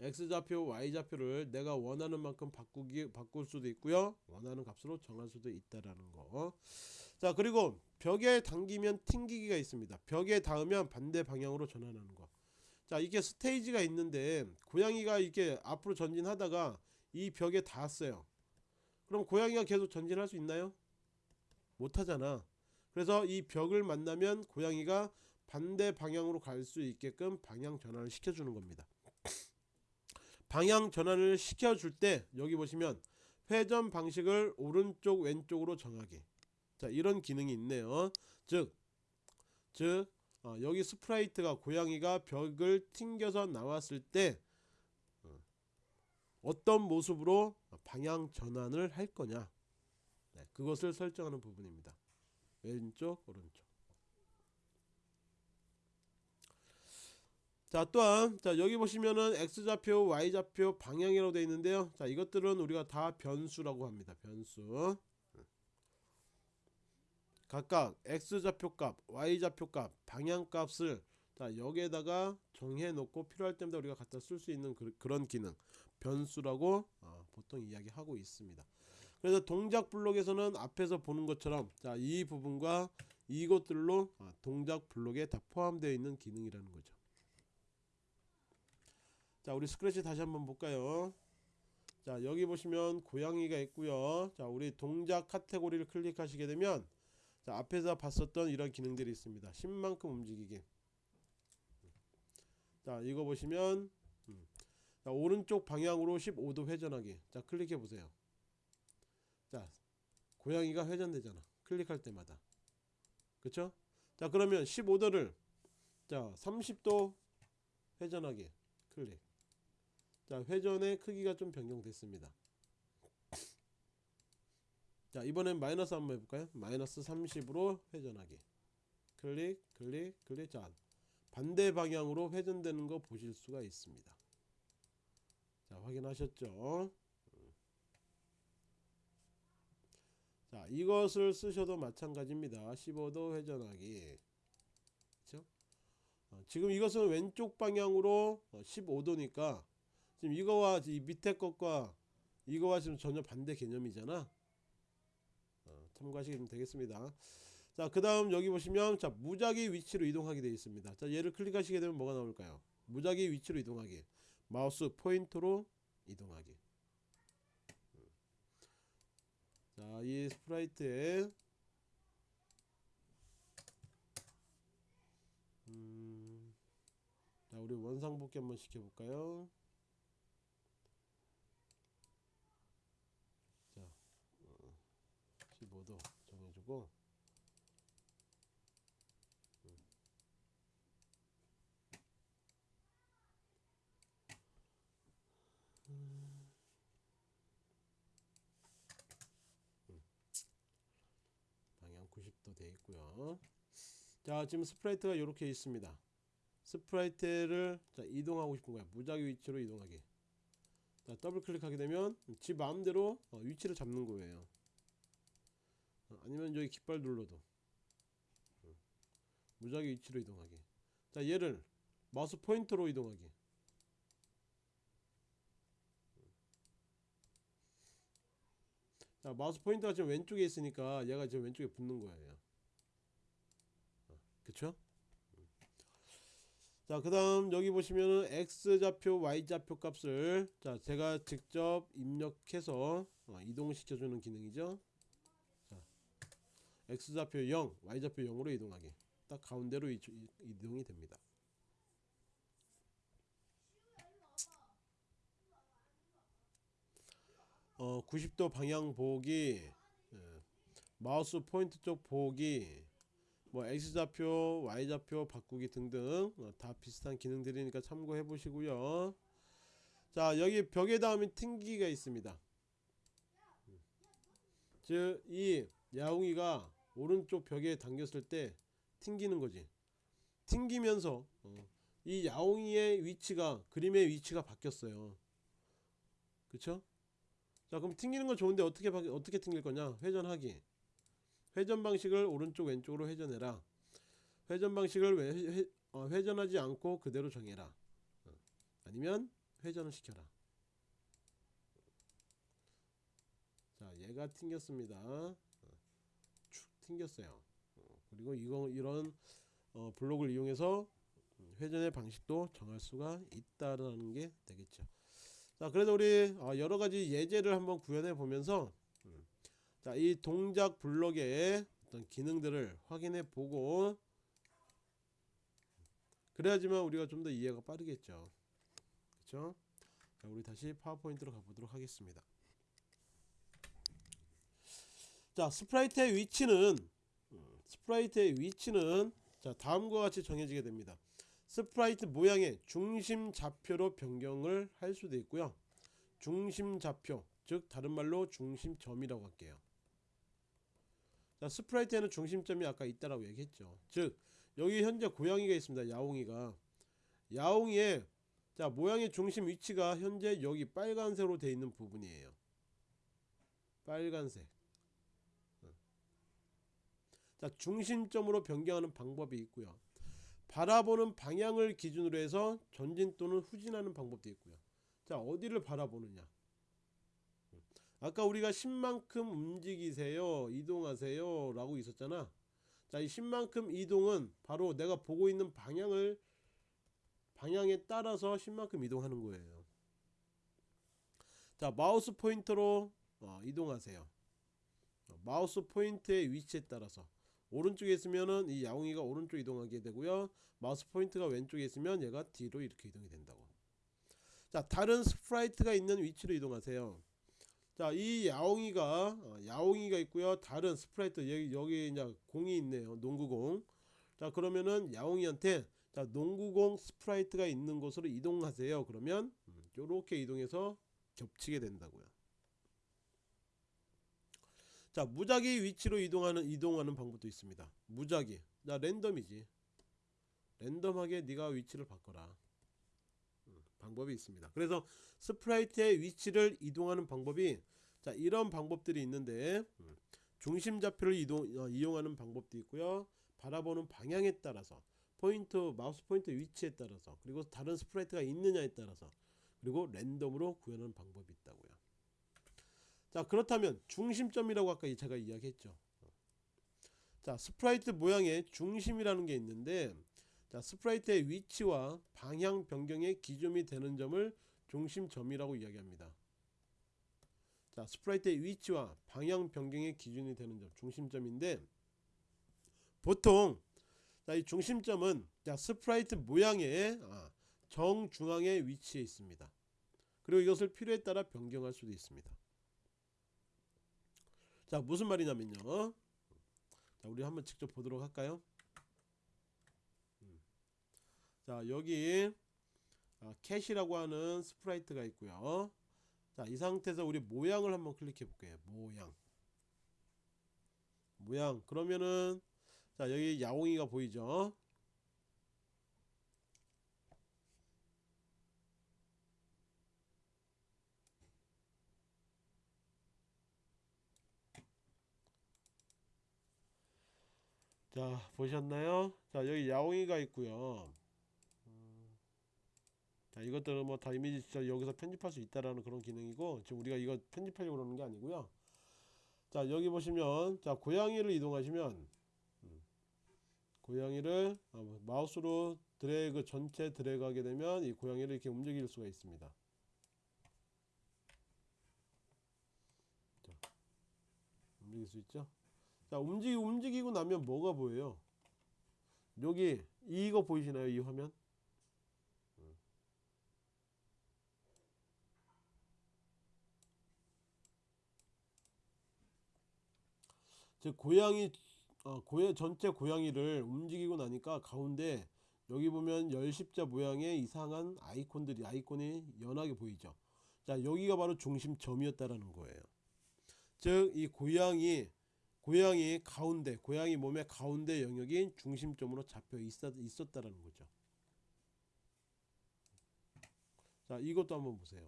X좌표 Y좌표를 내가 원하는 만큼 바꾸기 바꿀 수도 있고요. 원하는 값으로 정할 수도 있다라는 거자 그리고 벽에 닿으면 튕기기가 있습니다. 벽에 닿으면 반대 방향으로 전환하는 거자 이게 스테이지가 있는데 고양이가 이렇게 앞으로 전진하다가 이 벽에 닿았어요 그럼 고양이가 계속 전진할 수 있나요? 못하잖아. 그래서 이 벽을 만나면 고양이가 반대 방향으로 갈 수 있게끔 방향 전환을 시켜주는 겁니다. 방향 전환을 시켜줄 때 여기 보시면 회전 방식을 오른쪽 왼쪽으로 정하기. 자 이런 기능이 있네요. 즉, 즉 어, 여기 스프라이트가 고양이가 벽을 튕겨서 나왔을 때 어, 어떤 모습으로 방향 전환을 할 거냐? 네, 그것을 설정하는 부분입니다. 왼쪽 오른쪽. 자 또한 자 여기 보시면은 x좌표 y좌표 방향이라고 되어 있는데요. 자 이것들은 우리가 다 변수라고 합니다. 변수. 각각 x좌표 값 y좌표 값 방향 값을 자 여기에다가 정해 놓고 필요할 때마다 우리가 갖다 쓸 수 있는 그, 런 기능 변수라고 어, 보통 이야기하고 있습니다. 그래서 동작 블록에서는 앞에서 보는 것처럼 자 이 부분과 이것들로 어, 동작 블록에 다 포함되어 있는 기능이라는 거죠. 자 우리 스크래치 다시 한번 볼까요? 자 여기 보시면 고양이가 있고요. 자 우리 동작 카테고리를 클릭하시게 되면 자 앞에서 봤었던 이런 기능들이 있습니다. 10만큼 움직이기 자 이거 보시면 음. 자, 오른쪽 방향으로 15도 회전하기. 자 클릭해 보세요. 자 고양이가 회전되잖아. 클릭할 때마다. 그쵸? 자 그러면 15도를 자 30도 회전하기. 클릭. 자 회전의 크기가 좀 변경됐습니다. 자 이번엔 마이너스 한번 해볼까요? 마이너스 30으로 회전하기. 클릭 클릭 클릭. 자 반대 방향으로 회전되는 거 보실 수가 있습니다 자 확인하셨죠? 자 이것을 쓰셔도 마찬가지입니다. 15도 회전하기. 그쵸? 어, 지금 이것은 왼쪽 방향으로 15도니까 지금 이거와 이 밑에 것과 이거와 지금 전혀 반대 개념이잖아? 어, 참고하시면 되겠습니다. 자 그 다음 여기 보시면 자 무작위 위치로 이동하게 되어 있습니다. 자 얘를 클릭하시게 되면 뭐가 나올까요? 무작위 위치로 이동하기 마우스 포인터로 이동하기. 음. 자이 스프라이트에 음, 자 우리 원상복귀 한번 시켜볼까요? 15도 정해주고 자 지금 스프라이트가 이렇게 있습니다. 스프라이트를 자, 이동하고 싶은 거야. 무작위 위치로 이동하기 자, 더블 클릭하게 되면 지 마음대로 어, 위치를 잡는 거예요. 어, 아니면 여기 깃발 눌러도. 음. 무작위 위치로 이동하기 자 얘를 마우스 포인터로 이동하기 자 마우스 포인터가 지금 왼쪽에 있으니까 얘가 지금 왼쪽에 붙는 거예요. 그쵸? 자 그 다음 여기 보시면은 X좌표 Y좌표 값을 자 제가 직접 입력해서 어, 이동시켜 주는 기능이죠. 자 X좌표 0 Y좌표 0으로 이동하기. 딱 가운데로 이, 이- 이동이 됩니다. 어 90도 방향 보기 예, 마우스 포인트 쪽 보기 뭐 X좌표 Y좌표 바꾸기 등등 어, 다 비슷한 기능들이니까 참고해 보시고요. 자 여기 벽에 닿으면 튕기가 있습니다. 즉 이 야옹이가 오른쪽 벽에 당겼을 때 튕기는 거지. 튕기면서 어, 이 야옹이의 위치가 그림의 위치가 바뀌었어요. 그쵸? 자 그럼 튕기는 건 좋은데 어떻게 바, 어떻게 튕길 거냐? 회전하기 회전 방식을 오른쪽 왼쪽으로 회전해라. 회전 방식을 왜, 회, 어, 회전하지 않고 그대로 정해라. 어, 아니면 회전을 시켜라. 자 얘가 튕겼습니다. 어, 축 튕겼어요. 어, 그리고 이거 이런 어, 블록을 이용해서 음, 회전의 방식도 정할 수가 있다라는 게 되겠죠. 자 그래서 우리 어, 여러 가지 예제를 한번 구현해 보면서 음, 자 이 동작 블록의 어떤 기능들을 확인해 보고 그래야지만 우리가 좀 더 이해가 빠르겠죠. 그렇죠 자 우리 다시 파워포인트로 가보도록 하겠습니다. 자 스프라이트의 위치는 음, 스프라이트의 위치는 자 다음과 같이 정해지게 됩니다. 스프라이트 모양의 중심 좌표로 변경을 할 수도 있고요. 중심 좌표 즉 다른 말로 중심점이라고 할게요. 자 스프라이트에는 중심점이 아까 있다라고 얘기했죠. 즉 여기 현재 고양이가 있습니다 야옹이가. 야옹이의 자 모양의 중심 위치가 현재 여기 빨간색으로 되어 있는 부분이에요. 빨간색. 자 중심점으로 변경하는 방법이 있고요. 바라보는 방향을 기준으로 해서 전진 또는 후진하는 방법도 있고요. 자 어디를 바라보느냐 아까 우리가 10만큼 움직이세요 이동하세요 라고 있었잖아. 자이 10만큼 이동은 바로 내가 보고 있는 방향을 방향에 따라서 10만큼 이동하는 거예요. 자 마우스 포인터로 어, 이동하세요. 어, 마우스 포인트의 위치에 따라서. 오른쪽에 있으면은 이 야옹이가 오른쪽 이동하게 되고요. 마우스 포인트가 왼쪽에 있으면 얘가 뒤로 이렇게 이동이 된다고. 자 다른 스프라이트가 있는 위치로 이동하세요 자 이 야옹이가 어, 야옹이가 있고요. 다른 스프라이트 여기, 여기 이제 공이 있네요. 농구공. 자 그러면은 야옹이한테 자 농구공 스프라이트가 있는 곳으로 이동하세요. 그러면 음, 요렇게 이동해서 겹치게 된다고요. 자 무작위 위치로 이동하는 이동하는 방법도 있습니다. 무작위. 자 랜덤이지. 랜덤하게 네가 위치를 바꿔라. 음, 방법이 있습니다. 그래서 sprite의 위치를 이동하는 방법이 자 이런 방법들이 있는데 음, 중심 좌표를 이동 어, 이용하는 방법도 있고요. 바라보는 방향에 따라서 포인트 마우스 포인트 위치에 따라서 그리고 다른 sprite가 있느냐에 따라서 그리고 랜덤으로 구현하는 방법이 있다고요. 자 그렇다면 중심점이라고 아까 제가 이야기했죠. 자 sprite 모양의 중심이라는 게 있는데 자 sprite의 위치와 방향 변경의 기준이 되는 점을 중심점이라고 이야기합니다. 자 sprite의 위치와 방향 변경의 기준이 되는 점 중심점인데 보통 자, 이 중심점은 자, sprite 모양의 아, 정중앙에 위치해 있습니다. 그리고 이것을 필요에 따라 변경할 수도 있습니다. 자 무슨 말이냐면요. 자 우리 한번 직접 보도록 할까요? 음. 자 여기 아, cat이라고 하는 sprite가 있고요. 자이 상태에서 우리 모양을 한번 클릭해 볼게요. 모양. 모양. 그러면은 자 여기 야옹이가 보이죠? 자 보셨나요? 자 여기 야옹이가 있고요. 음, 자 이것들은 뭐 다 이미지 진짜 여기서 편집할 수 있다라는 그런 기능이고 지금 우리가 이거 편집하려고 그러는 게 아니고요 자 여기 보시면 자 고양이를 이동하시면 음, 고양이를 어, 마우스로 드래그 전체 드래그하게 되면 이 고양이를 이렇게 움직일 수가 있습니다. 자, 움직일 수 있죠? 자 움직이 움직이고 나면 뭐가 보여요? 여기 이거 보이시나요? 이 화면? 즉 고양이 어, 고야 전체 고양이를 움직이고 나니까 가운데 여기 보면 열십자 모양의 이상한 아이콘들이 아이콘이 연하게 보이죠. 자 여기가 바로 중심점이었다라는 거예요. 즉 이 고양이 고양이 가운데 고양이 몸의 가운데 영역이 중심점으로 잡혀 있었, 있었다라는 거죠. 자 이것도 한번 보세요.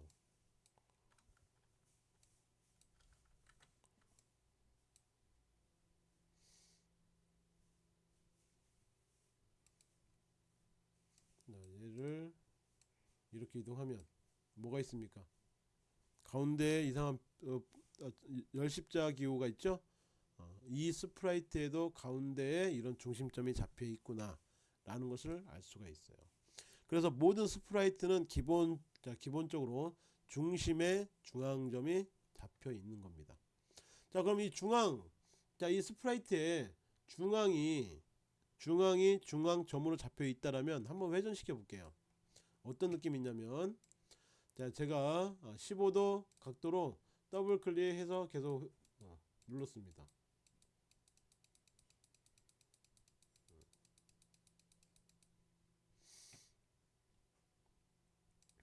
자, 얘를 이렇게 이동하면 뭐가 있습니까? 가운데 이상한 어, 어, 열십자 기호가 있죠? 어, 이 sprite에도 가운데에 이런 중심점이 잡혀 있구나 라는 것을 알 수가 있어요. 그래서 모든 sprite는 기본 자, 기본적으로 중심에 중앙점이 잡혀 있는 겁니다. 자, 그럼 이 중앙 자, 이 sprite의 중앙이 중앙이 중앙 점으로 잡혀 있다라면 한번 회전시켜 볼게요. 어떤 느낌이 있냐면 자, 제가 15도 각도로 더블 클릭해서 계속 어, 눌렀습니다.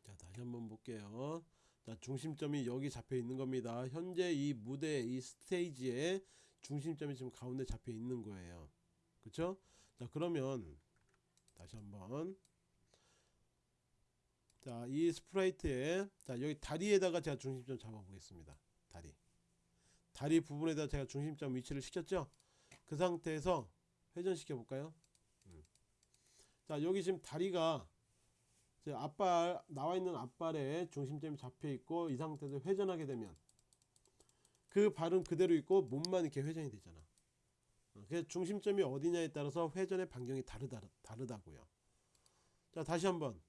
자, 다시 한번 볼게요. 자, 중심점이 여기 잡혀 있는 겁니다. 현재 이 무대 이 스테이지에 중심점이 지금 가운데 잡혀 있는 거예요. 그쵸? 자 그러면 다시 한번. 자 이 sprite에 자 여기 다리에다가 제가 중심점 잡아 보겠습니다. 다리. 다리 부분에다 제가 중심점 위치를 시켰죠? 그 상태에서 회전시켜 볼까요? 음. 자 여기 지금 다리가 앞발 나와 있는 앞발에 중심점이 잡혀 있고 이 상태에서 회전하게 되면 그 발은 그대로 있고 몸만 이렇게 회전이 되잖아 그래서 중심점이 어디냐에 따라서 회전의 반경이 다르다, 다르다고요. 자 다시 한번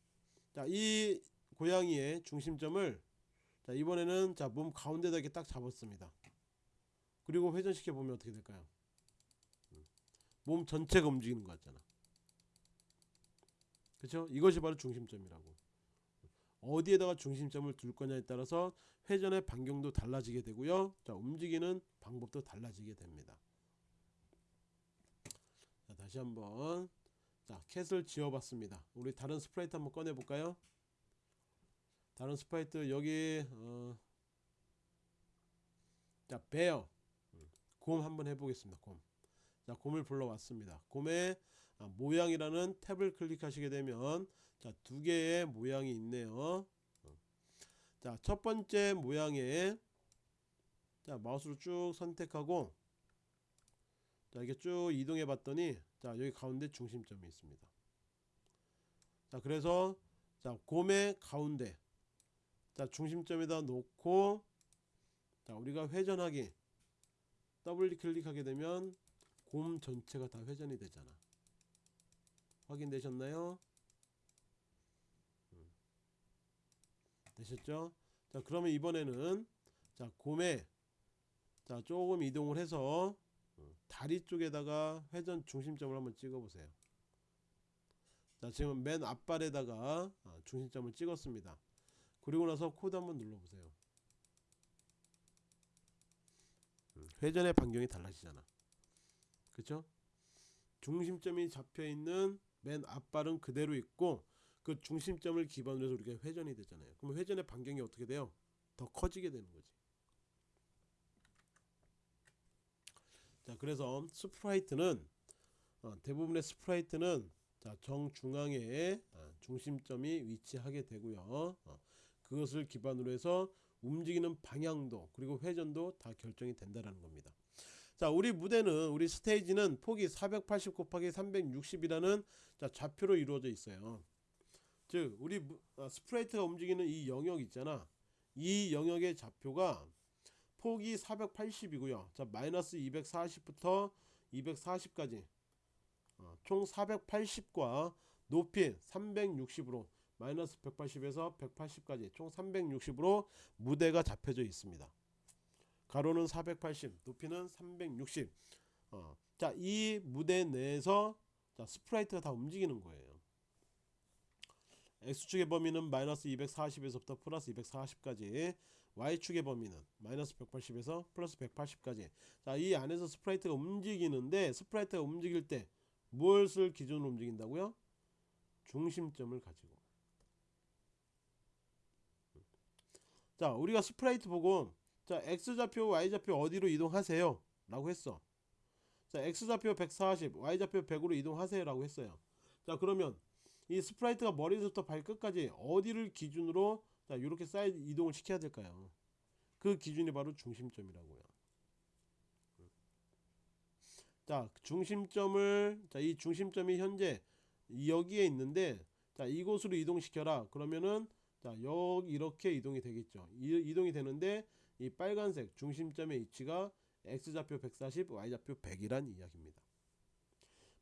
자이 고양이의 중심점을 자 이번에는 자 몸 가운데다 이렇게 딱 잡았습니다. 그리고 회전시켜 보면 어떻게 될까요? 음. 몸 전체가 움직이는 것 같잖아. 그렇죠? 이것이 바로 중심점이라고. 어디에다가 중심점을 둘 거냐에 따라서 회전의 반경도 달라지게 되고요. 자 움직이는 방법도 달라지게 됩니다. 다시 한번. 자 cat을 지워봤습니다. 우리 다른 sprite 한번 꺼내 볼까요? 다른 sprite 여기 어, 자 bear. 음, 곰 한번 해보겠습니다 곰. 자 곰을 불러왔습니다. 곰의 아, 모양이라는 탭을 클릭하시게 되면 자 두 개의 모양이 있네요. 어. 자첫 번째 모양에 자 마우스로 쭉 선택하고 자 이게 쭉 이동해 봤더니 자 여기 가운데 중심점이 있습니다. 자 그래서 자 곰의 가운데. 자 중심점에다 놓고 자 우리가 회전하기 더블 클릭하게 되면 곰 전체가 다 회전이 되잖아. 확인되셨나요? 음. 되셨죠? 자 그러면 이번에는 자 곰에 자 조금 이동을 해서 다리 쪽에다가 회전 중심점을 한번 찍어 보세요. 자 지금 맨 앞발에다가 아, 중심점을 찍었습니다. 그리고 나서 코드 한번 눌러 보세요. 음, 회전의 반경이 달라지잖아. 그쵸? 중심점이 잡혀 있는 맨 앞발은 그대로 있고 그 중심점을 기반으로 해서 우리가 회전이 되잖아요. 그럼 회전의 반경이 어떻게 돼요? 더 커지게 되는 거지 자 그래서 sprite는 어, 대부분의 sprite는 자 정중앙에 어, 중심점이 위치하게 되고요. 어, 그것을 기반으로 해서 움직이는 방향도 그리고 회전도 다 결정이 된다는 겁니다. 자 우리 무대는 우리 스테이지는 폭이 480 곱하기 360이라는 자 좌표로 이루어져 있어요. 즉 우리 무, 아, sprite가 움직이는 이 영역 있잖아. 이 영역의 좌표가 폭이 480이고요. 자 마이너스 240부터 240까지 어, 총 480과 높이 360으로 마이너스 180에서 180까지 총 360으로 무대가 잡혀져 있습니다. 가로는 480, 높이는 360. 어, 자, 이 무대 내에서 자, sprite가 다 움직이는 거예요. x축의 범위는 마이너스 240에서부터 플러스 240까지 y축의 범위는 마이너스 180에서 플러스 180까지. 자, 이 안에서 sprite가 움직이는데 sprite가 움직일 때 무엇을 기준으로 움직인다고요? 중심점을 가지고. 자 우리가 sprite 보고 자 x좌표 y좌표 어디로 이동하세요? 라고 했어. 자 x좌표 140 y좌표 100으로 이동하세요 라고 했어요. 자 그러면 이 sprite가 머리부터 발끝까지 어디를 기준으로 자 이렇게 사이드 이동을 시켜야 될까요? 그 기준이 바로 중심점이라고요. 자 중심점을 자 이 중심점이 현재 여기에 있는데 자 이곳으로 이동시켜라. 그러면은 자 여기 이렇게 이동이 되겠죠. 이, 이동이 되는데 이 빨간색 중심점의 위치가 x좌표 140 y좌표 100이란 이야기입니다.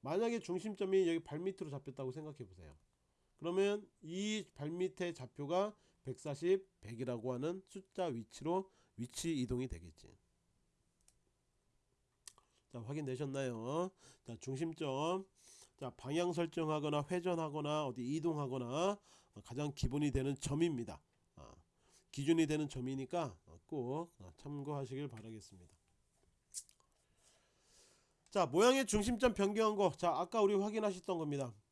만약에 중심점이 여기 발밑으로 잡혔다고 생각해 보세요. 그러면 이 발밑의 좌표가 140 100이라고 하는 숫자 위치로 위치 이동이 되겠지. 자 확인되셨나요? 자 중심점. 자 방향 설정하거나 회전하거나 어디 이동하거나 어, 가장 기본이 되는 점입니다. 아, 기준이 되는 점이니까 어, 꼭 어, 참고하시길 바라겠습니다. 자 모양의 중심점 변경한 거 자 아까 우리 확인하셨던 겁니다. 음.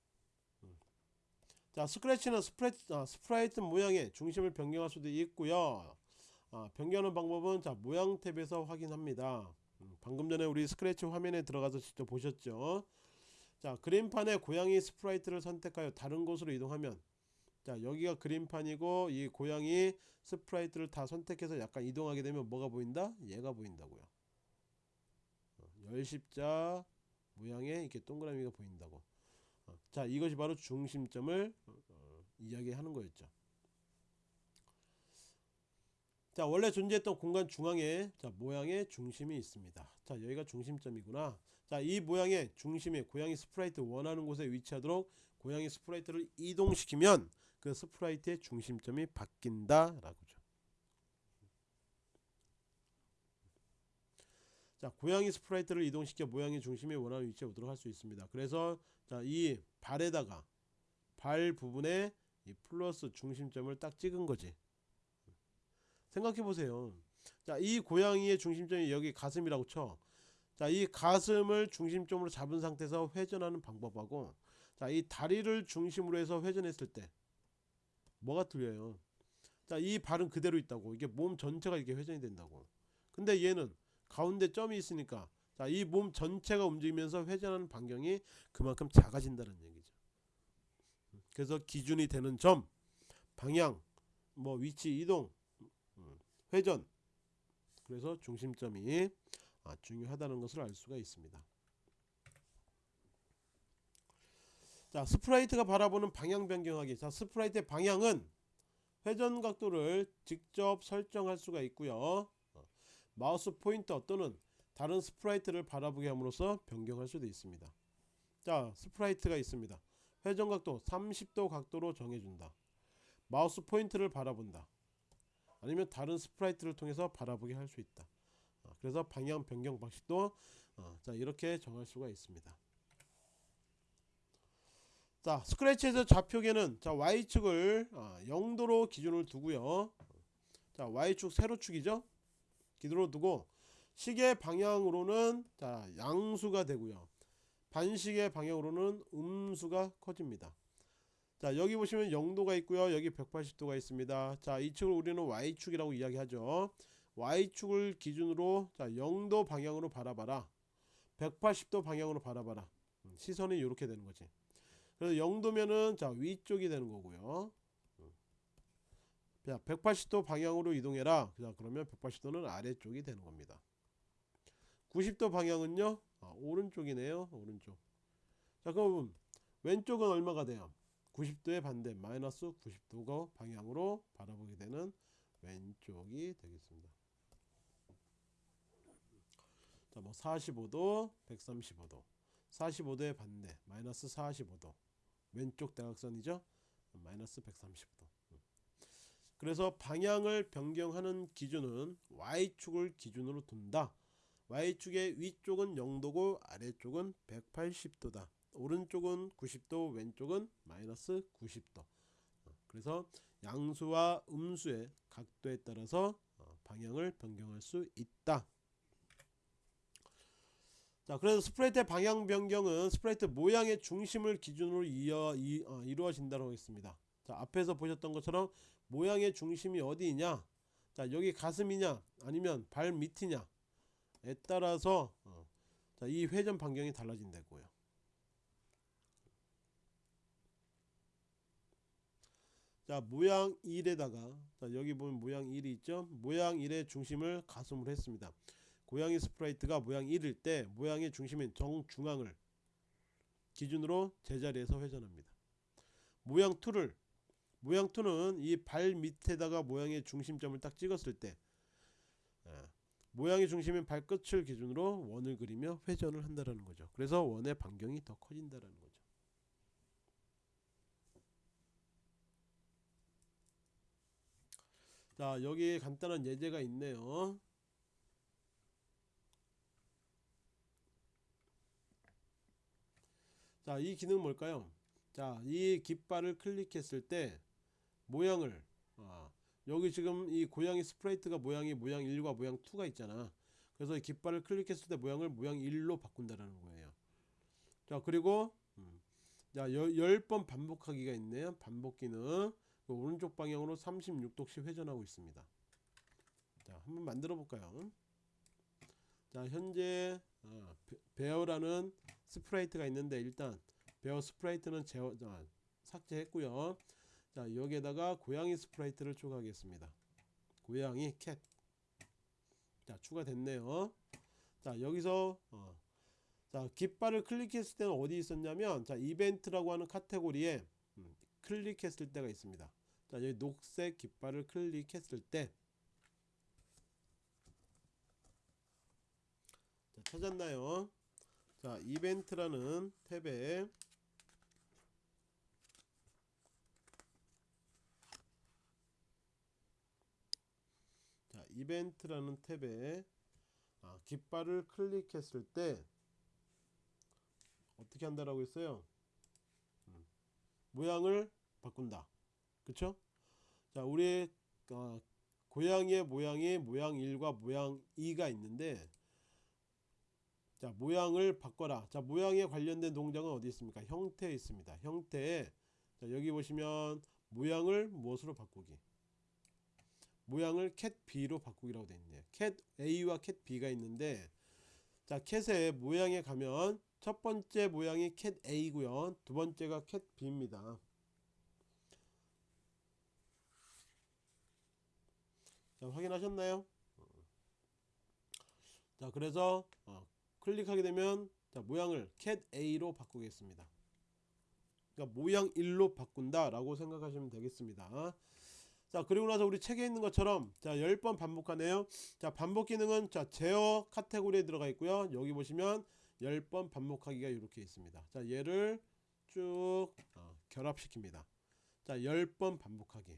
자 Scratch는 sprite, 아, sprite 모양의 중심을 변경할 수도 있고요. 아, 변경하는 방법은 자 모양 탭에서 확인합니다. 음, 방금 전에 우리 스크래치 화면에 들어가서 직접 보셨죠? 자 그림판에 고양이 sprite를 선택하여 다른 곳으로 이동하면 자 여기가 그림판이고 이 고양이 sprite를 다 선택해서 약간 이동하게 되면 뭐가 보인다? 얘가 보인다고요. 어, 열십자 모양의 이렇게 동그라미가 보인다고. 어, 자 이것이 바로 중심점을 어, 어, 이야기하는 거였죠. 자 원래 존재했던 공간 중앙에 자 모양의 중심이 있습니다. 자 여기가 중심점이구나. 자 이 모양의 중심에 고양이 sprite 원하는 곳에 위치하도록 고양이 sprite를 이동시키면 그 sprite의 중심점이 바뀐다 라고죠. 자 고양이 sprite를 이동시켜 모양의 중심에 원하는 위치에 오도록 할 수 있습니다. 그래서 자 이 발에다가 발 부분에 이 플러스 중심점을 딱 찍은 거지 생각해 보세요 자이 고양이의 중심점이 여기 가슴이라고 쳐 자, 이 가슴을 중심점으로 잡은 상태에서 회전하는 방법하고 자, 이 다리를 중심으로 해서 회전했을 때 뭐가 틀려요? 자, 이 발은 그대로 있다고. 이게 몸 전체가 이렇게 회전이 된다고. 근데 얘는 가운데 점이 있으니까 자, 이 몸 전체가 움직이면서 회전하는 반경이 그만큼 작아진다는 얘기죠. 그래서 기준이 되는 점, 방향, 뭐 위치 이동, 음, 회전. 그래서 중심점이 아, 중요하다는 것을 알 수가 있습니다. 자 sprite가 바라보는 방향 변경하기 자 sprite의 방향은 회전 각도를 직접 설정할 수가 있고요 어, 마우스 포인터 또는 다른 sprite를 바라보게 함으로써 변경할 수도 있습니다. 자 sprite가 있습니다. 회전 각도 30도 각도로 정해준다. 마우스 포인트를 바라본다. 아니면 다른 sprite를 통해서 바라보게 할 수 있다. 어, 그래서 방향 변경 방식도 어, 자 이렇게 정할 수가 있습니다. 자 스크래치에서 좌표계는 자 Y축을 어, 0도로 기준을 두고요. 자 Y축 세로축이죠? 기준으로 두고 시계 방향으로는 자 양수가 되고요. 반시계 방향으로는 음수가 커집니다. 자 여기 보시면 0도가 있고요. 여기 180도가 있습니다. 자 이 축을 우리는 Y축이라고 이야기하죠. Y축을 기준으로 자 0도 방향으로 바라봐라. 180도 방향으로 바라봐라. 음, 시선이 이렇게 되는 거지. 그래서 0도면은 자 위쪽이 되는 거고요. 자 180도 방향으로 이동해라. 자 그러면 180도는 아래쪽이 되는 겁니다 90도 방향은요? 아, 오른쪽이네요. 오른쪽. 자 그럼 왼쪽은 얼마가 돼요? 90도의 반대 마이너스 90도 방향으로 바라보게 되는 왼쪽이 되겠습니다. 뭐 45도 135도. 45도의 반대 마이너스 45도. 왼쪽 대각선이죠? 마이너스 130도. 그래서 방향을 변경하는 기준은 Y축을 기준으로 둔다 Y축의 위쪽은 0도고 아래쪽은 180도다. 오른쪽은 90도 왼쪽은 마이너스 90도. 그래서 양수와 음수의 각도에 따라서 어, 방향을 변경할 수 있다. 자 그래서 스프레이트의 방향 변경은 스프레이트 모양의 중심을 기준으로 이어, 이, 어, 이루어진다고 하겠습니다. 자 앞에서 보셨던 것처럼 모양의 중심이 어디이냐? 자 여기 가슴이냐? 아니면 발 밑이냐 에 따라서 어, 자, 이 회전 반경이 달라진다고요. 자 모양 1에다가 자 여기 보면 모양 1이 있죠? 모양 1의 중심을 가슴으로 했습니다. 고양이 sprite가 모양 1일 때 모양의 중심인 정중앙을 기준으로 제자리에서 회전합니다. 모양 2를 모양 2는 이 발 밑에다가 모양의 중심점을 딱 찍었을 때 예, 모양의 중심인 발끝을 기준으로 원을 그리며 회전을 한다라는 거죠. 그래서 원의 반경이 더 커진다라는 거죠. 자 여기 간단한 예제가 있네요. 자 이 기능은 뭘까요? 자 이 깃발을 클릭했을 때 모양을 아, 여기 지금 이 고양이 스프레이트가 모양이 모양 1과 모양 2가 있잖아. 그래서 이 깃발을 클릭했을 때 모양을 모양 1로 바꾼다라는 거예요. 자 그리고 음, 자 10번 반복하기가 있네요. 반복기는 그 오른쪽 방향으로 36도씩 회전하고 있습니다. 자 한번 만들어 볼까요? 자 현재 어, bear라는 sprite가 있는데 일단 bear sprite는 제어, 아, 삭제했고요 자 여기에다가 고양이 sprite를 추가하겠습니다. 고양이 cat. 자 추가됐네요. 자 여기서 어, 자 깃발을 클릭했을 때는 어디 있었냐면 자 이벤트라고 하는 카테고리에 음, 클릭했을 때가 있습니다. 자 여기 녹색 깃발을 클릭했을 때. 자, 찾았나요? 자 이벤트라는 탭에 이벤트라는 탭에 아, 깃발을 클릭했을 때 어떻게 한다라고 했어요? 음, 모양을 바꾼다. 그쵸? 자 우리 어, 고양이의 모양이 모양 1과 모양 2가 있는데 자 모양을 바꿔라. 자 모양에 관련된 동작은 어디 있습니까? 형태에 있습니다. 형태에 자 여기 보시면 모양을 무엇으로 바꾸기 모양을 cat b로 바꾸기라고 되어 있네요 cat a와 cat b가 있는데 자 캣의 모양에 가면 첫 번째 모양이 cat a고요. 두 번째가 cat b입니다. 자 확인하셨나요? 자 그래서 어, 클릭하게 되면 자 모양을 cat a로 바꾸겠습니다. 그러니까 모양 1로 바꾼다 라고 생각하시면 되겠습니다 자 그리고 나서 우리 책에 있는 것처럼 자 10번 반복하네요. 자 반복 기능은 자 제어 카테고리에 들어가 있고요. 여기 보시면 10번 반복하기가 이렇게 있습니다. 자 얘를 쭉 어, 결합시킵니다. 자 10번 반복하기.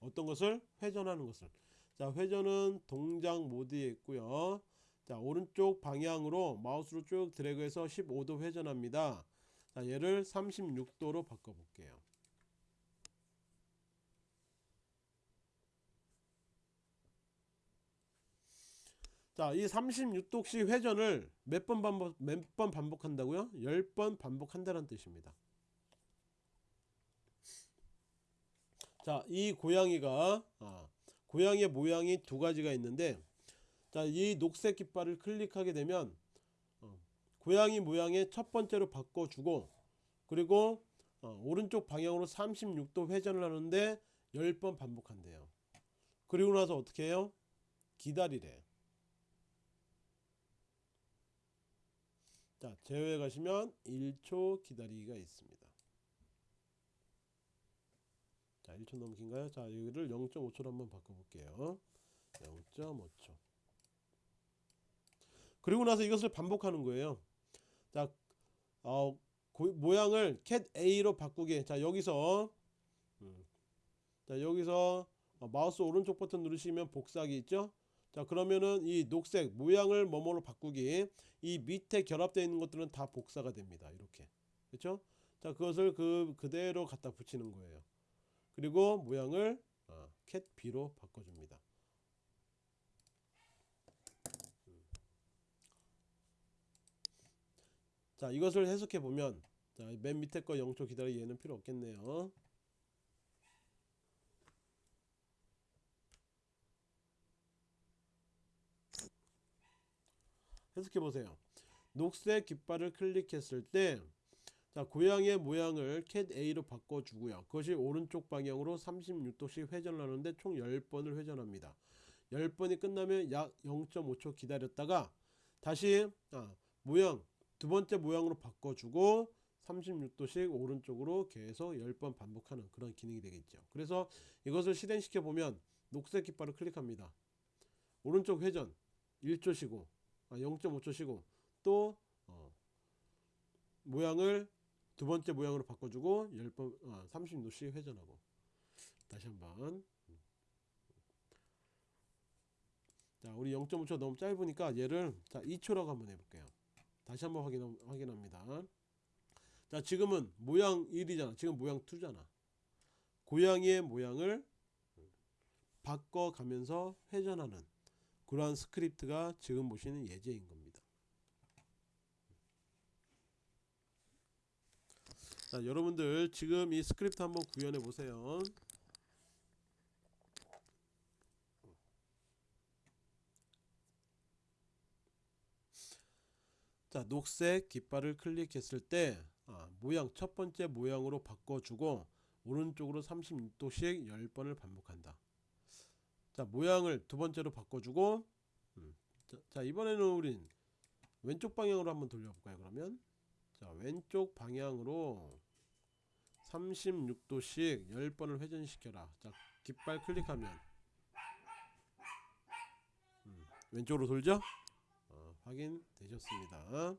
어떤 것을? 회전하는 것을. 자 회전은 동작 모드에 있고요. 자 오른쪽 방향으로 마우스로 쭉 드래그해서 15도 회전합니다. 자 얘를 36도로 바꿔 볼게요 자, 이 36도씩 회전을 몇 번 반복 몇 번 반복한다고요? 10번 반복한다는 뜻입니다. 자, 이 고양이가 아, 고양이의 모양이 두 가지가 있는데 자, 이 녹색 깃발을 클릭하게 되면 어, 고양이 모양의 첫 번째로 바꿔 주고 그리고 어, 오른쪽 방향으로 36도 회전을 하는데 10번 반복한대요. 그리고 나서 어떻게 해요? 기다리래. 자 제외 가시면 1초 기다리기가 있습니다 자 1초 너무 긴가요 자 여기를 0.5초로 한번 바꿔 볼게요 0.5초 그리고 나서 이것을 반복하는 거예요. 자, 어, 고- 모양을 cat A로 바꾸기. 자, 여기서 음, 자, 여기서 어, 마우스 오른쪽 버튼 누르시면 복사하기 있죠? 자, 그러면은 이 녹색 모양을 뭐뭐로 바꾸기. 이 밑에 결합되어 있는 것들은 다 복사가 됩니다. 이렇게. 그렇죠? 자, 그것을 그 그대로 갖다 붙이는 거예요. 그리고 모양을 어, cat B로 바꿔 줍니다. 자 이것을 해석해 보면 자 맨 밑에 거 0초 기다려 얘는 필요 없겠네요 해석해 보세요 녹색 깃발을 클릭했을 때 자, 고양이의 모양을 cat A로 바꿔주고요. 그것이 오른쪽 방향으로 36도씩 회전을 하는데 총 10번을 회전합니다. 10번이 끝나면 약 0.5초 기다렸다가 다시 아, 모양 두 번째 모양으로 바꿔주고 36도씩 오른쪽으로 계속 10번 반복하는 그런 기능이 되겠죠. 그래서 이것을 실행시켜 보면 녹색 깃발을 클릭합니다. 오른쪽 회전 1초 쉬고 아, 0.5초 쉬고 또 어, 모양을 두 번째 모양으로 바꿔주고 10번 아, 30도씩 회전하고. 다시 한번. 자 우리 0.5초 너무 짧으니까 얘를 자 2초라고 한번 해볼게요. 다시 한번 확인, 확인합니다. 자 지금은 모양 1이잖아. 지금 모양 2잖아. 고양이의 모양을 바꿔가면서 회전하는 그러한 스크립트가 지금 보시는 예제인 겁니다. 자 여러분들 지금 이 스크립트 한번 구현해 보세요. 자 녹색 깃발을 클릭했을 때 아, 모양 첫 번째 모양으로 바꿔주고 오른쪽으로 36도씩 10번을 반복한다 자 모양을 두 번째로 바꿔주고 음, 자, 자 이번에는 우린 왼쪽 방향으로 한번 돌려볼까요 그러면? 자 왼쪽 방향으로 36도씩 10번을 회전시켜라. 자 깃발 클릭하면 음, 왼쪽으로 돌죠? 어, 확인 되셨습니다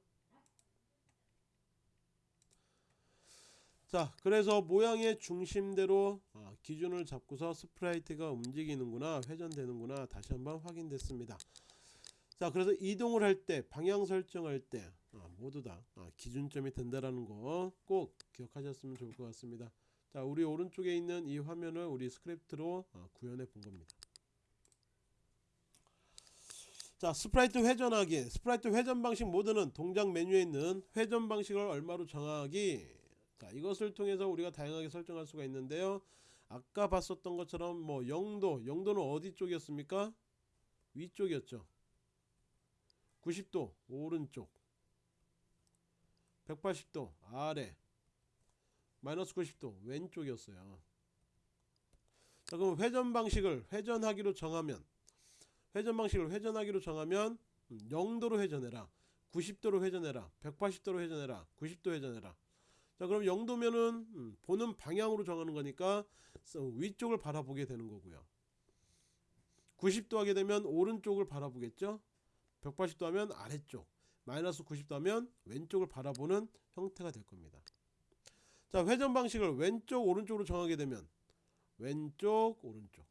자 그래서 모양의 중심대로 어, 기준을 잡고서 sprite가 움직이는구나 회전되는구나 다시 한번 확인됐습니다. 자 그래서 이동을 할 때 방향 설정할 때 어, 모두 다 어, 기준점이 된다라는 거 꼭 기억하셨으면 좋을 것 같습니다. 자 우리 오른쪽에 있는 이 화면을 우리 스크립트로 어, 구현해 본 겁니다. 자 sprite 회전하기. sprite 회전 방식 모드는 동작 메뉴에 있는 회전 방식을 얼마로 정하기 자 이것을 통해서 우리가 다양하게 설정할 수가 있는데요. 아까 봤었던 것처럼 뭐 0도 0도는 어디 쪽이었습니까? 위쪽이었죠. 90도 오른쪽. 180도 아래. 마이너스 90도 왼쪽이었어요. 자 그럼 회전 방식을 회전하기로 정하면 회전 방식을 회전하기로 정하면 0도로 회전해라. 90도로 회전해라. 180도로 회전해라. 90도 회전해라 자 그럼 0도면은 음, 보는 방향으로 정하는 거니까 위쪽을 바라보게 되는 거고요. 90도 하게 되면 오른쪽을 바라보겠죠? 180도 하면 아래쪽 마이너스 90도 하면 왼쪽을 바라보는 형태가 될 겁니다. 자 회전 방식을 왼쪽 오른쪽으로 정하게 되면 왼쪽 오른쪽.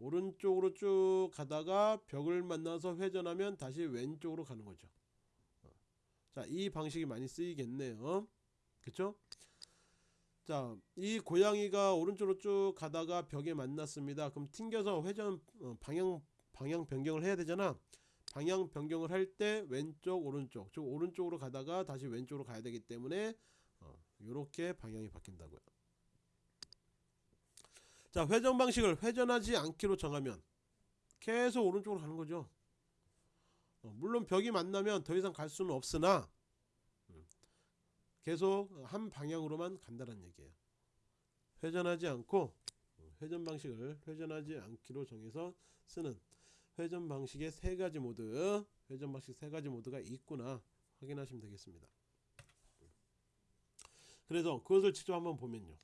오른쪽으로 쭉 가다가 벽을 만나서 회전하면 다시 왼쪽으로 가는 거죠. 자이 방식이 많이 쓰이겠네요 그쵸? 자 이 고양이가 오른쪽으로 쭉 가다가 벽에 만났습니다. 그럼 튕겨서 회전 어, 방향 방향 변경을 해야 되잖아. 방향 변경을 할 때 왼쪽 오른쪽. 즉 오른쪽으로 가다가 다시 왼쪽으로 가야 되기 때문에 어, 이렇게 방향이 바뀐다고요. 자 회전 방식을 회전하지 않기로 정하면 계속 오른쪽으로 가는 거죠. 어, 물론 벽이 만나면 더 이상 갈 수는 없으나 음, 계속 한 방향으로만 간다는 얘기예요. 회전하지 않고 어, 회전 방식을 회전하지 않기로 정해서 쓰는 회전 방식의 세 가지 모드 회전 방식 세 가지 모드가 있구나 확인하시면 되겠습니다. 그래서 그것을 직접 한번 보면요.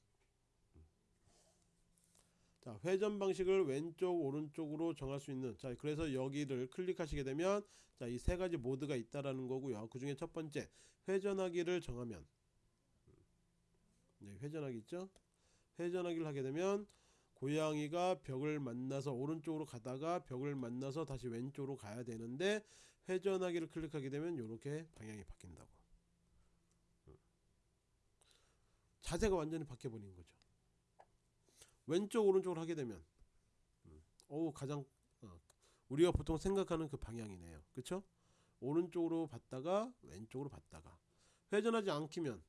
자 회전 방식을 왼쪽 오른쪽으로 정할 수 있는 자 그래서 여기를 클릭하시게 되면 자 이 세 가지 모드가 있다라는 거고요. 그 중에 첫 번째 회전하기를 정하면. 네, 회전하기 있죠? 회전하기를 하게 되면 고양이가 벽을 만나서 오른쪽으로 가다가 벽을 만나서 다시 왼쪽으로 가야 되는데 회전하기를 클릭하게 되면 이렇게 방향이 바뀐다고. 음. 자세가 완전히 바뀌어 버린 거죠. 왼쪽 오른쪽으로 하게 되면. 음, 어우 가장 어, 우리가 보통 생각하는 그 방향이네요. 그쵸 오른쪽으로 봤다가 왼쪽으로 봤다가 회전하지 않기면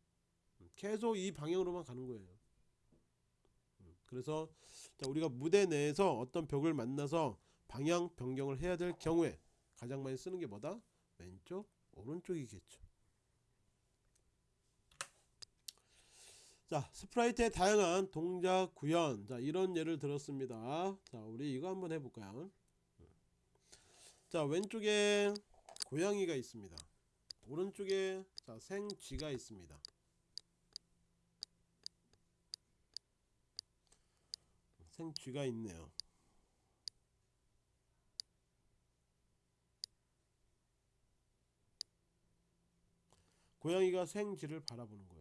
음, 계속 이 방향으로만 가는 거예요. 음, 그래서 자, 우리가 무대 내에서 어떤 벽을 만나서 방향 변경을 해야 될 경우에 가장 많이 쓰는 게 뭐다? 왼쪽 오른쪽이겠죠. 자 스프라이트의 다양한 동작 구현. 자 이런 예를 들었습니다. 자 우리 이거 한번 해볼까요? 자 왼쪽에 고양이가 있습니다. 오른쪽에 자 생쥐가 있습니다. 생쥐가 있네요. 고양이가 생쥐를 바라보는 거예요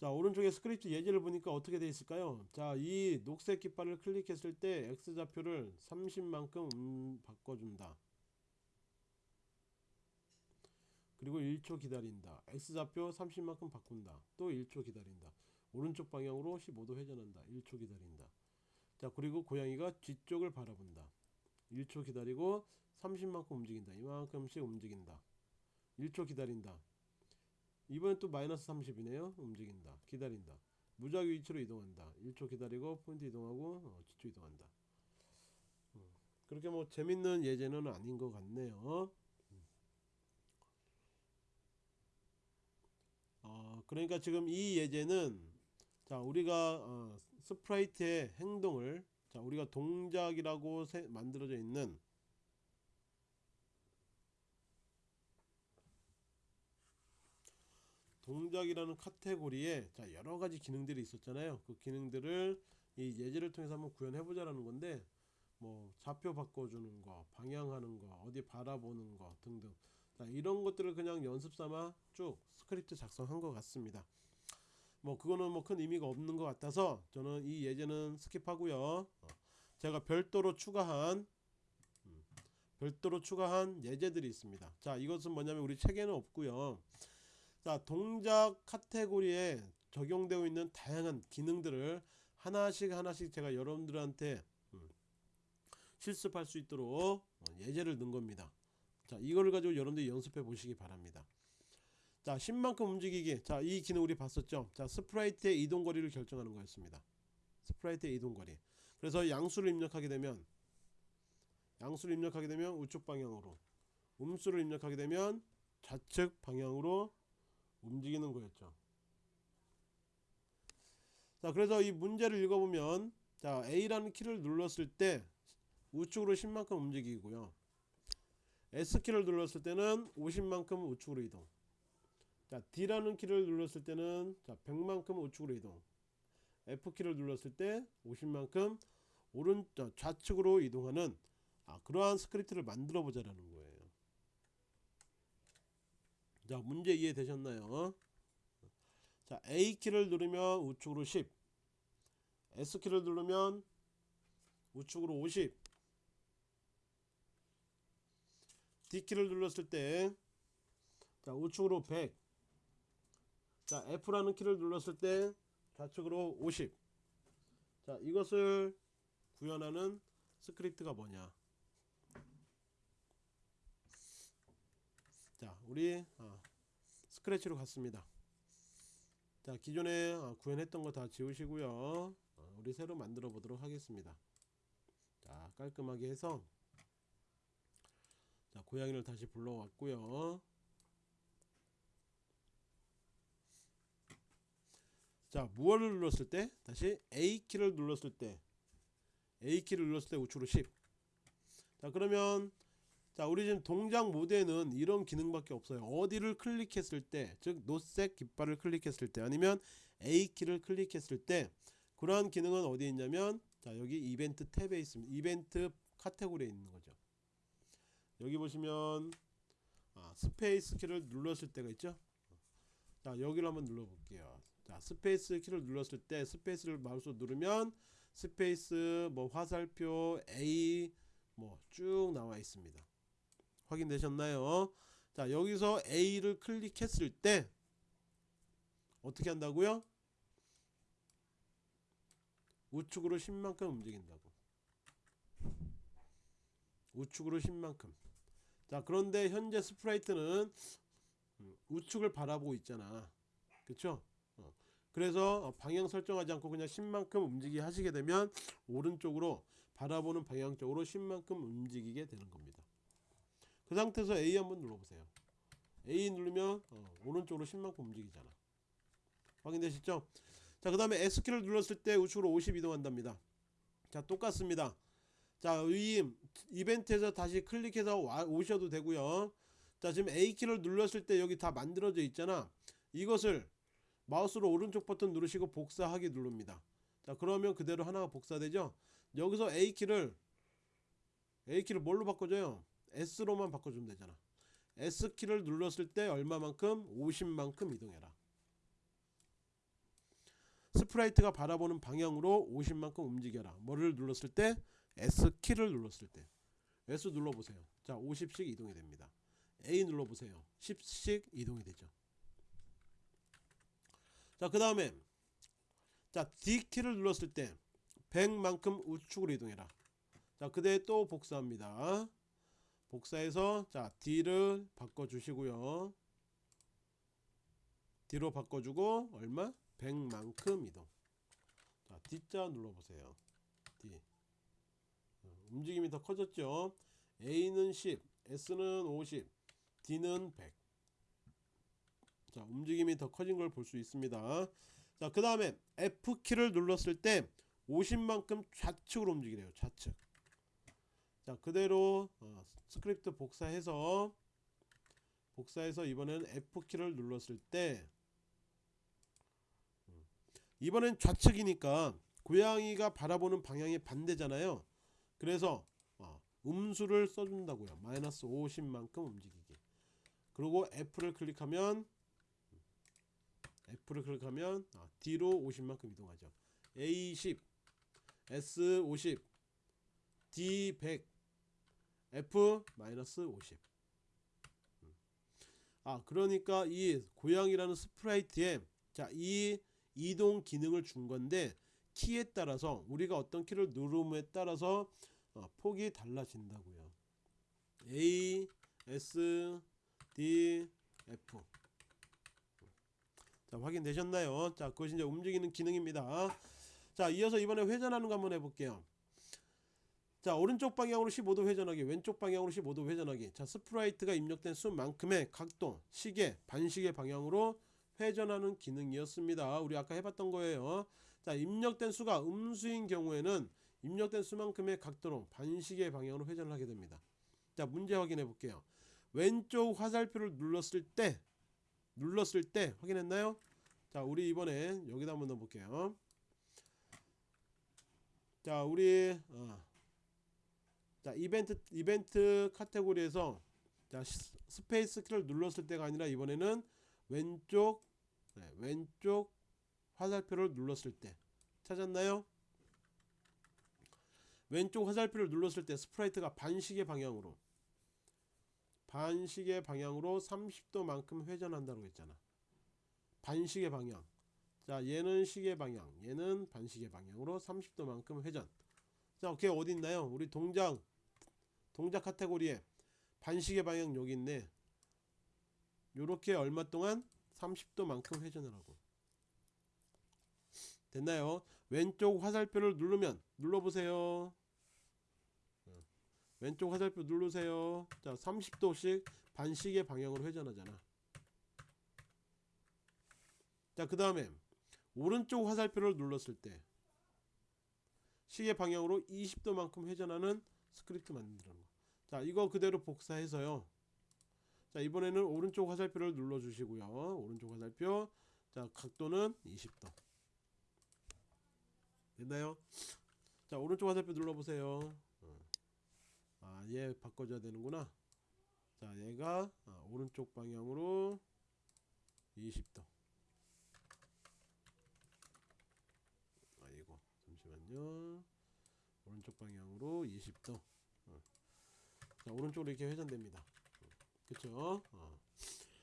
자 오른쪽에 스크립트 예제를 보니까 어떻게 되어 있을까요? 자 이 녹색 깃발을 클릭했을 때 X좌표를 30만큼 음, 바꿔준다. 그리고 1초 기다린다. X좌표 30만큼 바꾼다. 또 1초 기다린다. 오른쪽 방향으로 15도 회전한다. 1초 기다린다. 자 그리고 고양이가 뒤쪽을 바라본다. 1초 기다리고 30만큼 움직인다. 이만큼씩 움직인다. 1초 기다린다 이번엔 또 마이너스 30이네요. 움직인다. 기다린다. 무작위 위치로 이동한다. 1초 기다리고 포인트 이동하고 어, 뒤쪽 이동한다. 음, 그렇게 뭐 재밌는 예제는 아닌 것 같네요. 음. 어, 그러니까 지금 이 예제는 자 우리가 어, 스프라이트의 행동을 자 우리가 동작이라고 세, 만들어져 있는 동작이라는 카테고리에 자 여러 가지 기능들이 있었잖아요. 그 기능들을 이 예제를 통해서 한번 구현해 보자 라는 건데 뭐 좌표 바꿔주는 거, 방향하는 거, 어디 바라보는 거 등등. 자 이런 것들을 그냥 연습 삼아 쭉 스크립트 작성한 것 같습니다. 뭐 그거는 뭐 큰 의미가 없는 것 같아서 저는 이 예제는 skip하고요. 어, 제가 별도로 추가한 음, 별도로 추가한 예제들이 있습니다. 자 이것은 뭐냐면 우리 책에는 없고요. 자 동작 카테고리에 적용되어 있는 다양한 기능들을 하나씩 하나씩 제가 여러분들한테 음, 실습할 수 있도록 어, 예제를 넣은 겁니다. 자 이거를 가지고 여러분들이 연습해 보시기 바랍니다. 자 10만큼 움직이기. 자 이 기능 우리 봤었죠? 자 sprite의 이동 거리를 결정하는 거였습니다. sprite의 이동 거리. 그래서 양수를 입력하게 되면 양수를 입력하게 되면 우측 방향으로 음수를 입력하게 되면 좌측 방향으로 움직이는 거였죠. 자, 그래서 이 문제를 읽어보면 자, A라는 키를 눌렀을 때 우측으로 10만큼 움직이고요. S키를 눌렀을 때는 50만큼 우측으로 이동. 자, D라는 키를 눌렀을 때는 자, 100만큼 우측으로 이동. F키를 눌렀을 때 50만큼 오른 좌측으로 이동하는 아, 그러한 스크립트를 만들어 보자라는 거예요. 자 문제 이해되셨나요? 자 A키를 누르면 우측으로 10 S키를 누르면 우측으로 50 D키를 눌렀을 때 자, 우측으로 100 자, F라는 키를 눌렀을 때 좌측으로 50 자, 이것을 구현하는 스크립트가 뭐냐 자 우리 어, 스크래치로 갔습니다. 자 기존에 어, 구현했던 거 다 지우시고요. 어, 우리 새로 만들어 보도록 하겠습니다. 자 깔끔하게 해서. 자 고양이를 다시 불러왔고요. 자 무엇을 눌렀을 때? 다시 A키를 눌렀을 때. A키를 눌렀을 때 우측으로 10 자 그러면 자 우리 지금 동작 모드에는 이런 기능밖에 없어요. 어디를 클릭했을 때 즉 녹색 깃발을 클릭했을 때 아니면 A키를 클릭했을 때 그러한 기능은 어디에 있냐면 자 여기 이벤트 탭에 있습니다. 이벤트 카테고리에 있는 거죠. 여기 보시면 아, 스페이스 키를 눌렀을 때가 있죠? 자 여기를 한번 눌러 볼게요. 자 스페이스 키를 눌렀을 때 스페이스를 마우스로 누르면 스페이스 뭐 화살표 A 뭐 쭉 나와 있습니다 확인되셨나요? 자 여기서 A를 클릭했을 때 어떻게 한다고요? 우측으로 10만큼 움직인다고. 우측으로 10만큼. 자 그런데 현재 스프라이트는 음, 우측을 바라보고 있잖아. 그쵸? 어. 그래서 방향 설정하지 않고 그냥 10만큼 움직이게 하시게 되면 오른쪽으로 바라보는 방향 쪽으로 10만큼 움직이게 되는 겁니다 그 상태에서 A 한번 눌러보세요. A 누르면 어, 오른쪽으로 10만큼 움직이잖아. 확인되시죠? 자 그 다음에 S키를 눌렀을 때 우측으로 50 이동한답니다. 자 똑같습니다. 자이 이벤트에서 다시 클릭해서 와, 오셔도 되고요. 자 지금 A키를 눌렀을 때 여기 다 만들어져 있잖아. 이것을 마우스로 오른쪽 버튼 누르시고 복사하기 누릅니다. 자 그러면 그대로 하나가 복사되죠? 여기서 A키를 A키를 뭘로 바꿔줘요 S로만 바꿔주면 되잖아. S키를 눌렀을 때 얼마만큼? 50만큼 이동해라. 스프라이트가 바라보는 방향으로 50만큼 움직여라. 뭐를 눌렀을 때? S키를 눌렀을 때. S 눌러보세요. 자 50씩 이동이 됩니다. A 눌러보세요. 10씩 이동이 되죠. 자 그 다음에 자 D키를 눌렀을 때 100만큼 우측으로 이동해라. 자 그대로 복사합니다 복사해서 자 D를 바꿔주시고요 D로 바꿔주고 얼마? 100만큼 이동 자 D 자 눌러보세요 D 어, 움직임이 더 커졌죠 A는 10 S는 50 D는 100 자, 움직임이 더 커진 걸 볼 수 있습니다. 자, 그 다음에 F키를 눌렀을 때 50만큼 좌측으로 움직이래요. 좌측. 자, 그대로 어, 스크립트 복사해서 복사해서 이번엔 F키를 눌렀을 때 음, 이번엔 좌측이니까 고양이가 바라보는 방향이 반대잖아요. 그래서 어, 음수를 써준다고요. 마이너스 50만큼 움직이게. 그리고 F를 클릭하면 F를 클릭하면 아, D로 50만큼 이동하죠. A10, S50, D100, F-50. 음. 아 그러니까 이 고양이라는 스프라이트에 자 이 이동 기능을 준 건데 키에 따라서 우리가 어떤 키를 누름에 따라서 어, 폭이 달라진다고요. A, S, D, F. 자 확인되셨나요? 자 그것이 이제 움직이는 기능입니다. 자 이어서 이번에 회전하는 거 한번 해볼게요. 자 오른쪽 방향으로 15도 회전하기 왼쪽 방향으로 15도 회전하기. 자 스프라이트가 입력된 수만큼의 각도 시계 반시계 방향으로 회전하는 기능이었습니다. 우리 아까 해봤던 거예요. 자 입력된 수가 음수인 경우에는 입력된 수만큼의 각도로 반시계 방향으로 회전을 하게 됩니다. 자 문제 확인해 볼게요. 왼쪽 화살표를 눌렀을 때 눌렀을 때 확인했나요? 자 우리 이번에 여기다 한번 넣어 볼게요. 자 우리 어. 자 이벤트 이벤트 카테고리에서 자 시- 스페이스 키를 눌렀을 때가 아니라 이번에는 왼쪽 네, 왼쪽 화살표를 눌렀을 때 찾았나요? 왼쪽 화살표를 눌렀을 때 스프라이트가 반시계 방향으로 반시계 방향으로 30도만큼 회전한다고 했잖아. 반시계 방향. 자, 얘는 시계 방향, 얘는 반시계 방향으로 30도만큼 회전. 자, 걔 어디 있나요? 우리 동작 동작 카테고리에 반시계 방향 여기 있네. 요렇게 얼마 동안 30도만큼 회전을 하고. 됐나요? 왼쪽 화살표를 누르면 눌러보세요. 어. 왼쪽 화살표 누르세요. 자, 30도씩 반시계 방향으로 회전하잖아. 자, 그 다음에 오른쪽 화살표를 눌렀을 때 시계 방향으로 20도만큼 회전하는 스크립트 만드는 거. 자 이거 그대로 복사해서요. 자 이번에는 오른쪽 화살표를 눌러 주시고요. 오른쪽 화살표. 자 각도는 20도. 됐나요? 자 오른쪽 화살표 눌러 보세요. 아 얘 바꿔줘야 되는구나. 자 얘가 아, 오른쪽 방향으로 20도. 아이고 잠시만요 오른쪽 방향으로 20도. 어. 자 오른쪽으로 이렇게 회전됩니다. 그쵸? 어.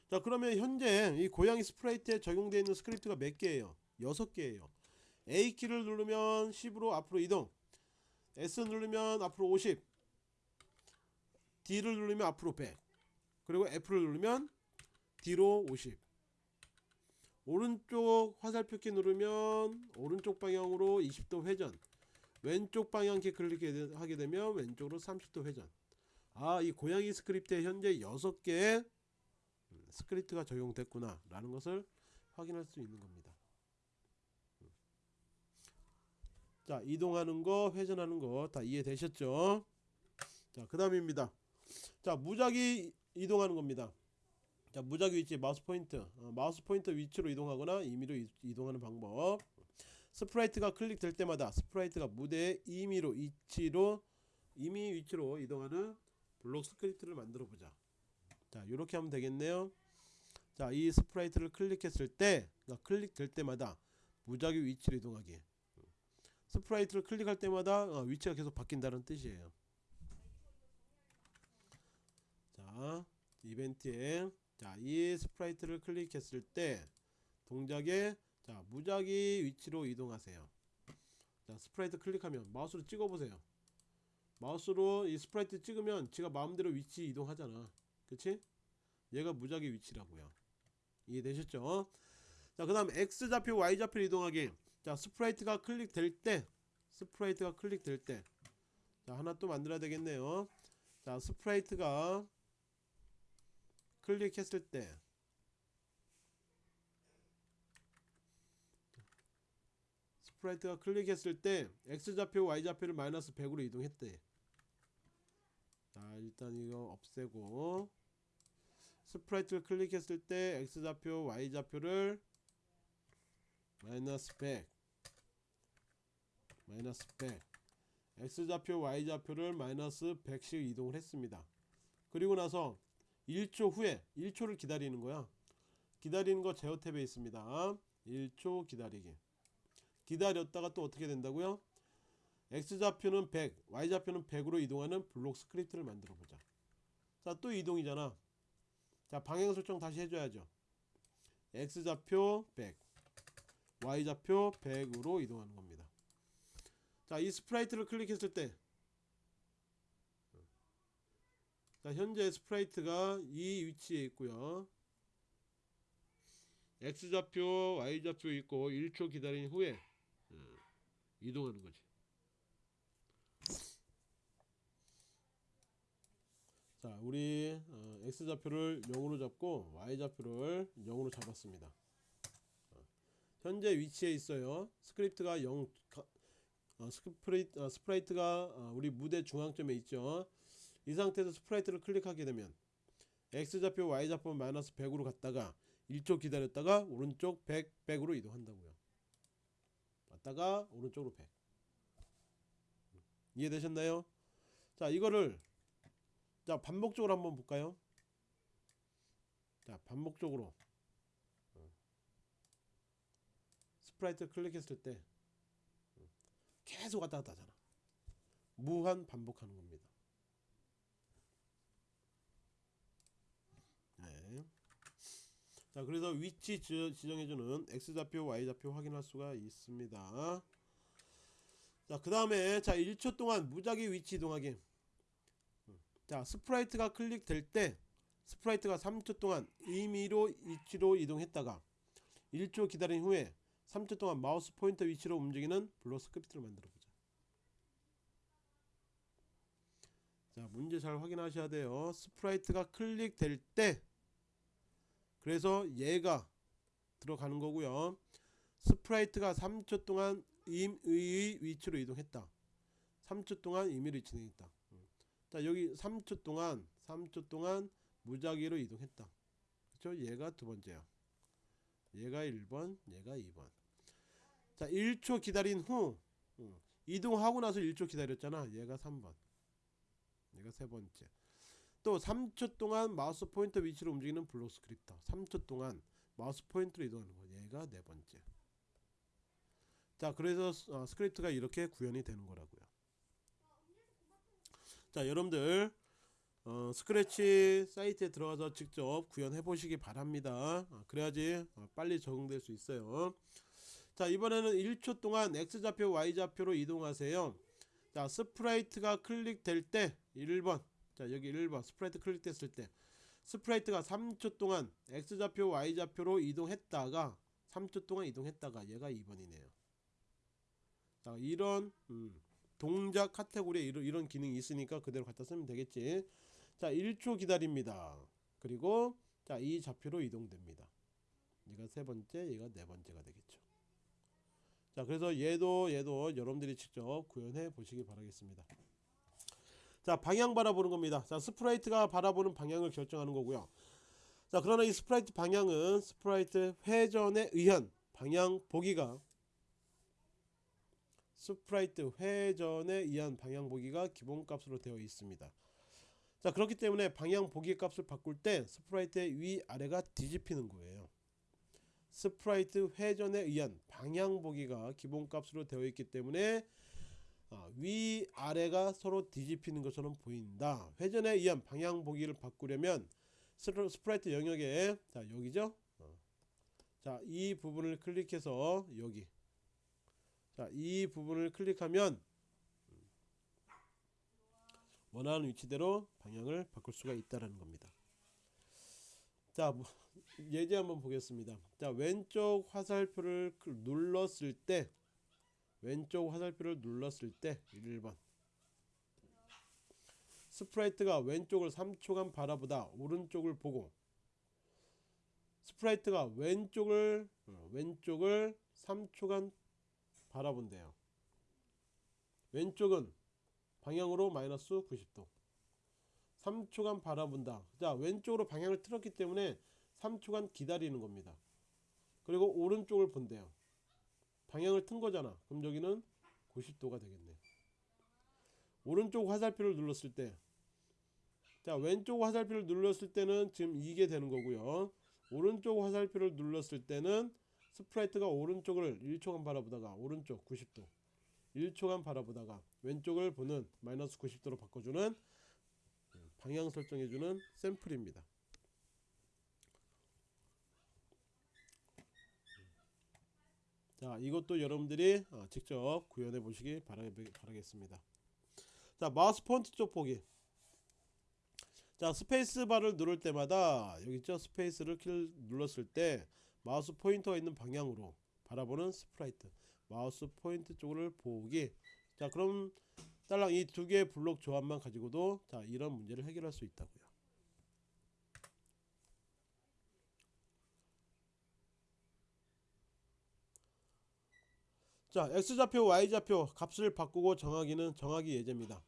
자 그러면 현재 이 고양이 스프라이트에 적용되어 있는 스크립트가 몇 개예요? 6개예요. A키를 누르면 10으로 앞으로 이동. S 누르면 앞으로 50 D를 누르면 앞으로 100 그리고 F를 누르면 뒤로 50 오른쪽 화살표키 누르면 오른쪽 방향으로 20도 회전 왼쪽 방향키 클릭하게 되면 왼쪽으로 30도 회전. 아 이 고양이 스크립트에 현재 6개의 스크립트가 적용됐구나 라는 것을 확인할 수 있는 겁니다. 자 이동하는 거 회전하는 거 다 이해되셨죠? 자 그 다음입니다. 자 무작위 이동하는 겁니다. 자 무작위 위치 마우스 포인트. 어, 마우스 포인트 위치로 이동하거나 임의로 이, 이동하는 방법 스프라이트가 클릭될 때마다 스프라이트가 무대의 임의로 위치로 임의 위치로 이동하는 블록 스크립트를 만들어 보자. 자 이렇게 하면 되겠네요. 자 이 스프라이트를 클릭했을 때 그러니까 클릭될 때마다 무작위 위치로 이동하기. 스프라이트를 클릭할 때마다 어, 위치가 계속 바뀐다는 뜻이에요. 자 이벤트에 자 이 스프라이트를 클릭했을 때 동작에 자 무작위 위치로 이동하세요. 자 스프라이트 클릭하면 마우스로 찍어 보세요. 마우스로 이 스프라이트 찍으면 지가 마음대로 위치 이동하잖아. 그치? 얘가 무작위 위치라고요. 이해되셨죠? 자 그 다음 X좌표 Y좌표 이동하기. 자 스프라이트가 클릭될 때 스프라이트가 클릭될 때 자 하나 또 만들어야 되겠네요. 자 스프라이트가 클릭했을 때 스프라이트가 클릭했을 때 X좌표 Y좌표를 마이너스 100으로 이동했대. 자 일단 이거 없애고 스프라이트를 클릭했을 때 X좌표 Y좌표를 마이너스 100 마이너스 100 X좌표 Y좌표를 마이너스 100씩 이동을 했습니다. 그리고 나서 1초 후에 1초를 기다리는 거야. 기다리는 거 제어 탭에 있습니다. 1초 기다리기 기다렸다가 또 어떻게 된다고요? X좌표는 100 Y좌표는 100으로 이동하는 블록 스크립트를 만들어 보자. 자 또 이동이잖아. 자 방향 설정 다시 해줘야죠. X좌표 100 Y좌표 100으로 이동하는 겁니다. 자 이 스프라이트를 클릭했을 때 자, 현재 스프라이트가 이 위치에 있고요. X좌표, Y좌표 있고 1초 기다린 후에 음, 이동하는 거지. 자, 우리 어, X좌표를 0으로 잡고 Y좌표를 0으로 잡았습니다. 어, 현재 위치에 있어요. 스크립트가 0 어, 스프레이트, 어, 스프라이트가 어, 우리 무대 중앙점에 있죠. 이 상태에서 스프라이트를 클릭하게 되면 X좌표 Y좌표 마이너스 100으로 갔다가 1초 기다렸다가 오른쪽 100, 100으로 이동한다고요 왔다가 오른쪽으로 100 이해되셨나요? 자 이거를 자 반복적으로 한번 볼까요? 자 반복적으로 스프라이트 클릭했을 때 계속 왔다 갔다 하잖아 무한 반복하는 겁니다 자 그래서 위치 지정해주는 X좌표 Y좌표 확인할 수가 있습니다. 자 그 다음에 자 1초 동안 무작위 위치 이동하기. 자 스프라이트가 클릭될 때 스프라이트가 3초 동안 임의로 위치로 이동했다가 1초 기다린 후에 3초 동안 마우스 포인터 위치로 움직이는 블록 스크립트를 만들어 보자. 자 문제 잘 확인하셔야 돼요. 스프라이트가 클릭될 때 그래서 얘가 들어가는 거고요. 스프라이트가 3초 동안 임의 위치로 이동했다. 3초 동안 임의로 이동했다. 자 여기 3초 동안 3초 동안 무작위로 이동했다. 그쵸 얘가 두 번째야. 얘가 1번 얘가 2번. 자 1초 기다린 후 음, 이동하고 나서 1초 기다렸잖아. 얘가 3번. 얘가 세 번째 또 3초 동안 마우스 포인터 위치로 움직이는 블록 스크립트. 3초 동안 마우스 포인터로 이동하는 거. 얘가 네 번째. 자 그래서 어, 스크립트가 이렇게 구현이 되는 거라고요. 자 여러분들 어, 스크래치 사이트에 들어가서 직접 구현해 보시기 바랍니다. 어, 그래야지 어, 빨리 적응될 수 있어요. 자 이번에는 1초 동안 X좌표 Y좌표로 이동하세요. 자 스프라이트가 클릭될 때 1번 자 여기 1번. 스프라이트 클릭됐을 때. 스프라이트가 3초 동안 X좌표 Y좌표로 이동했다가 3초 동안 이동했다가 얘가 2번이네요. 자 이런 음, 동작 카테고리에 이런, 이런 기능이 있으니까 그대로 갖다 쓰면 되겠지. 자 1초 기다립니다. 그리고 자 이 좌표로 이동됩니다. 얘가 세 번째 얘가 네 번째가 되겠죠. 자 그래서 얘도 얘도 여러분들이 직접 구현해 보시기 바라겠습니다 자 방향 바라보는 겁니다. 자 스프라이트가 바라보는 방향을 결정하는 거고요. 자 그러나 이 스프라이트 방향은 스프라이트 회전에 의한 방향 보기가 스프라이트 회전에 의한 방향 보기가 기본값으로 되어 있습니다. 자 그렇기 때문에 방향 보기 값을 바꿀 때 스프라이트의 위아래가 뒤집히는 거예요. 스프라이트 회전에 의한 방향 보기가 기본값으로 되어 있기 때문에 어, 위아래가 서로 뒤집히는 것처럼 보인다. 회전에 의한 방향 보기를 바꾸려면 스프- 스프라이트 영역에 자 여기죠? 어. 자 이 부분을 클릭해서 여기. 자 이 부분을 클릭하면 원하는 위치대로 방향을 바꿀 수가 있다라는 겁니다. 자 뭐, 예제 한번 보겠습니다. 자 왼쪽 화살표를 클- 눌렀을 때 왼쪽 화살표를 눌렀을 때 1번. sprite가 왼쪽을 3초간 바라보다 오른쪽을 보고 sprite가 왼쪽을 어, 왼쪽을 3초간 바라본대요. 왼쪽은 방향으로 마이너스 90도. 3초간 바라본다. 자 왼쪽으로 방향을 틀었기 때문에 3초간 기다리는 겁니다. 그리고 오른쪽을 본대요 방향을 튼 거잖아. 그럼 여기는 90도가 되겠네. 오른쪽 화살표를 눌렀을 때 자 왼쪽 화살표를 눌렀을 때는 지금 이게 되는 거고요. 오른쪽 화살표를 눌렀을 때는 sprite가 오른쪽을 1초간 바라보다가 오른쪽 90도 1초간 바라보다가 왼쪽을 보는 마이너스 90도로 바꿔주는 방향 설정해주는 샘플입니다 자 이것도 여러분들이 어, 직접 구현해 보시기 바라, 바라겠습니다. 자 마우스 포인터 쪽 보기. 자 스페이스 바를 누를 때마다 여기 있죠? 스페이스 키를 눌렀을 때 마우스 포인터가 있는 방향으로 바라보는 sprite. 마우스 포인터 쪽을 보기. 자 그럼 딸랑 이 두 개의 블록 조합만 가지고도 자 이런 문제를 해결할 수 있다고요 자 x좌표 y좌표 값을 바꾸고 정하기는 정하기 예제입니다.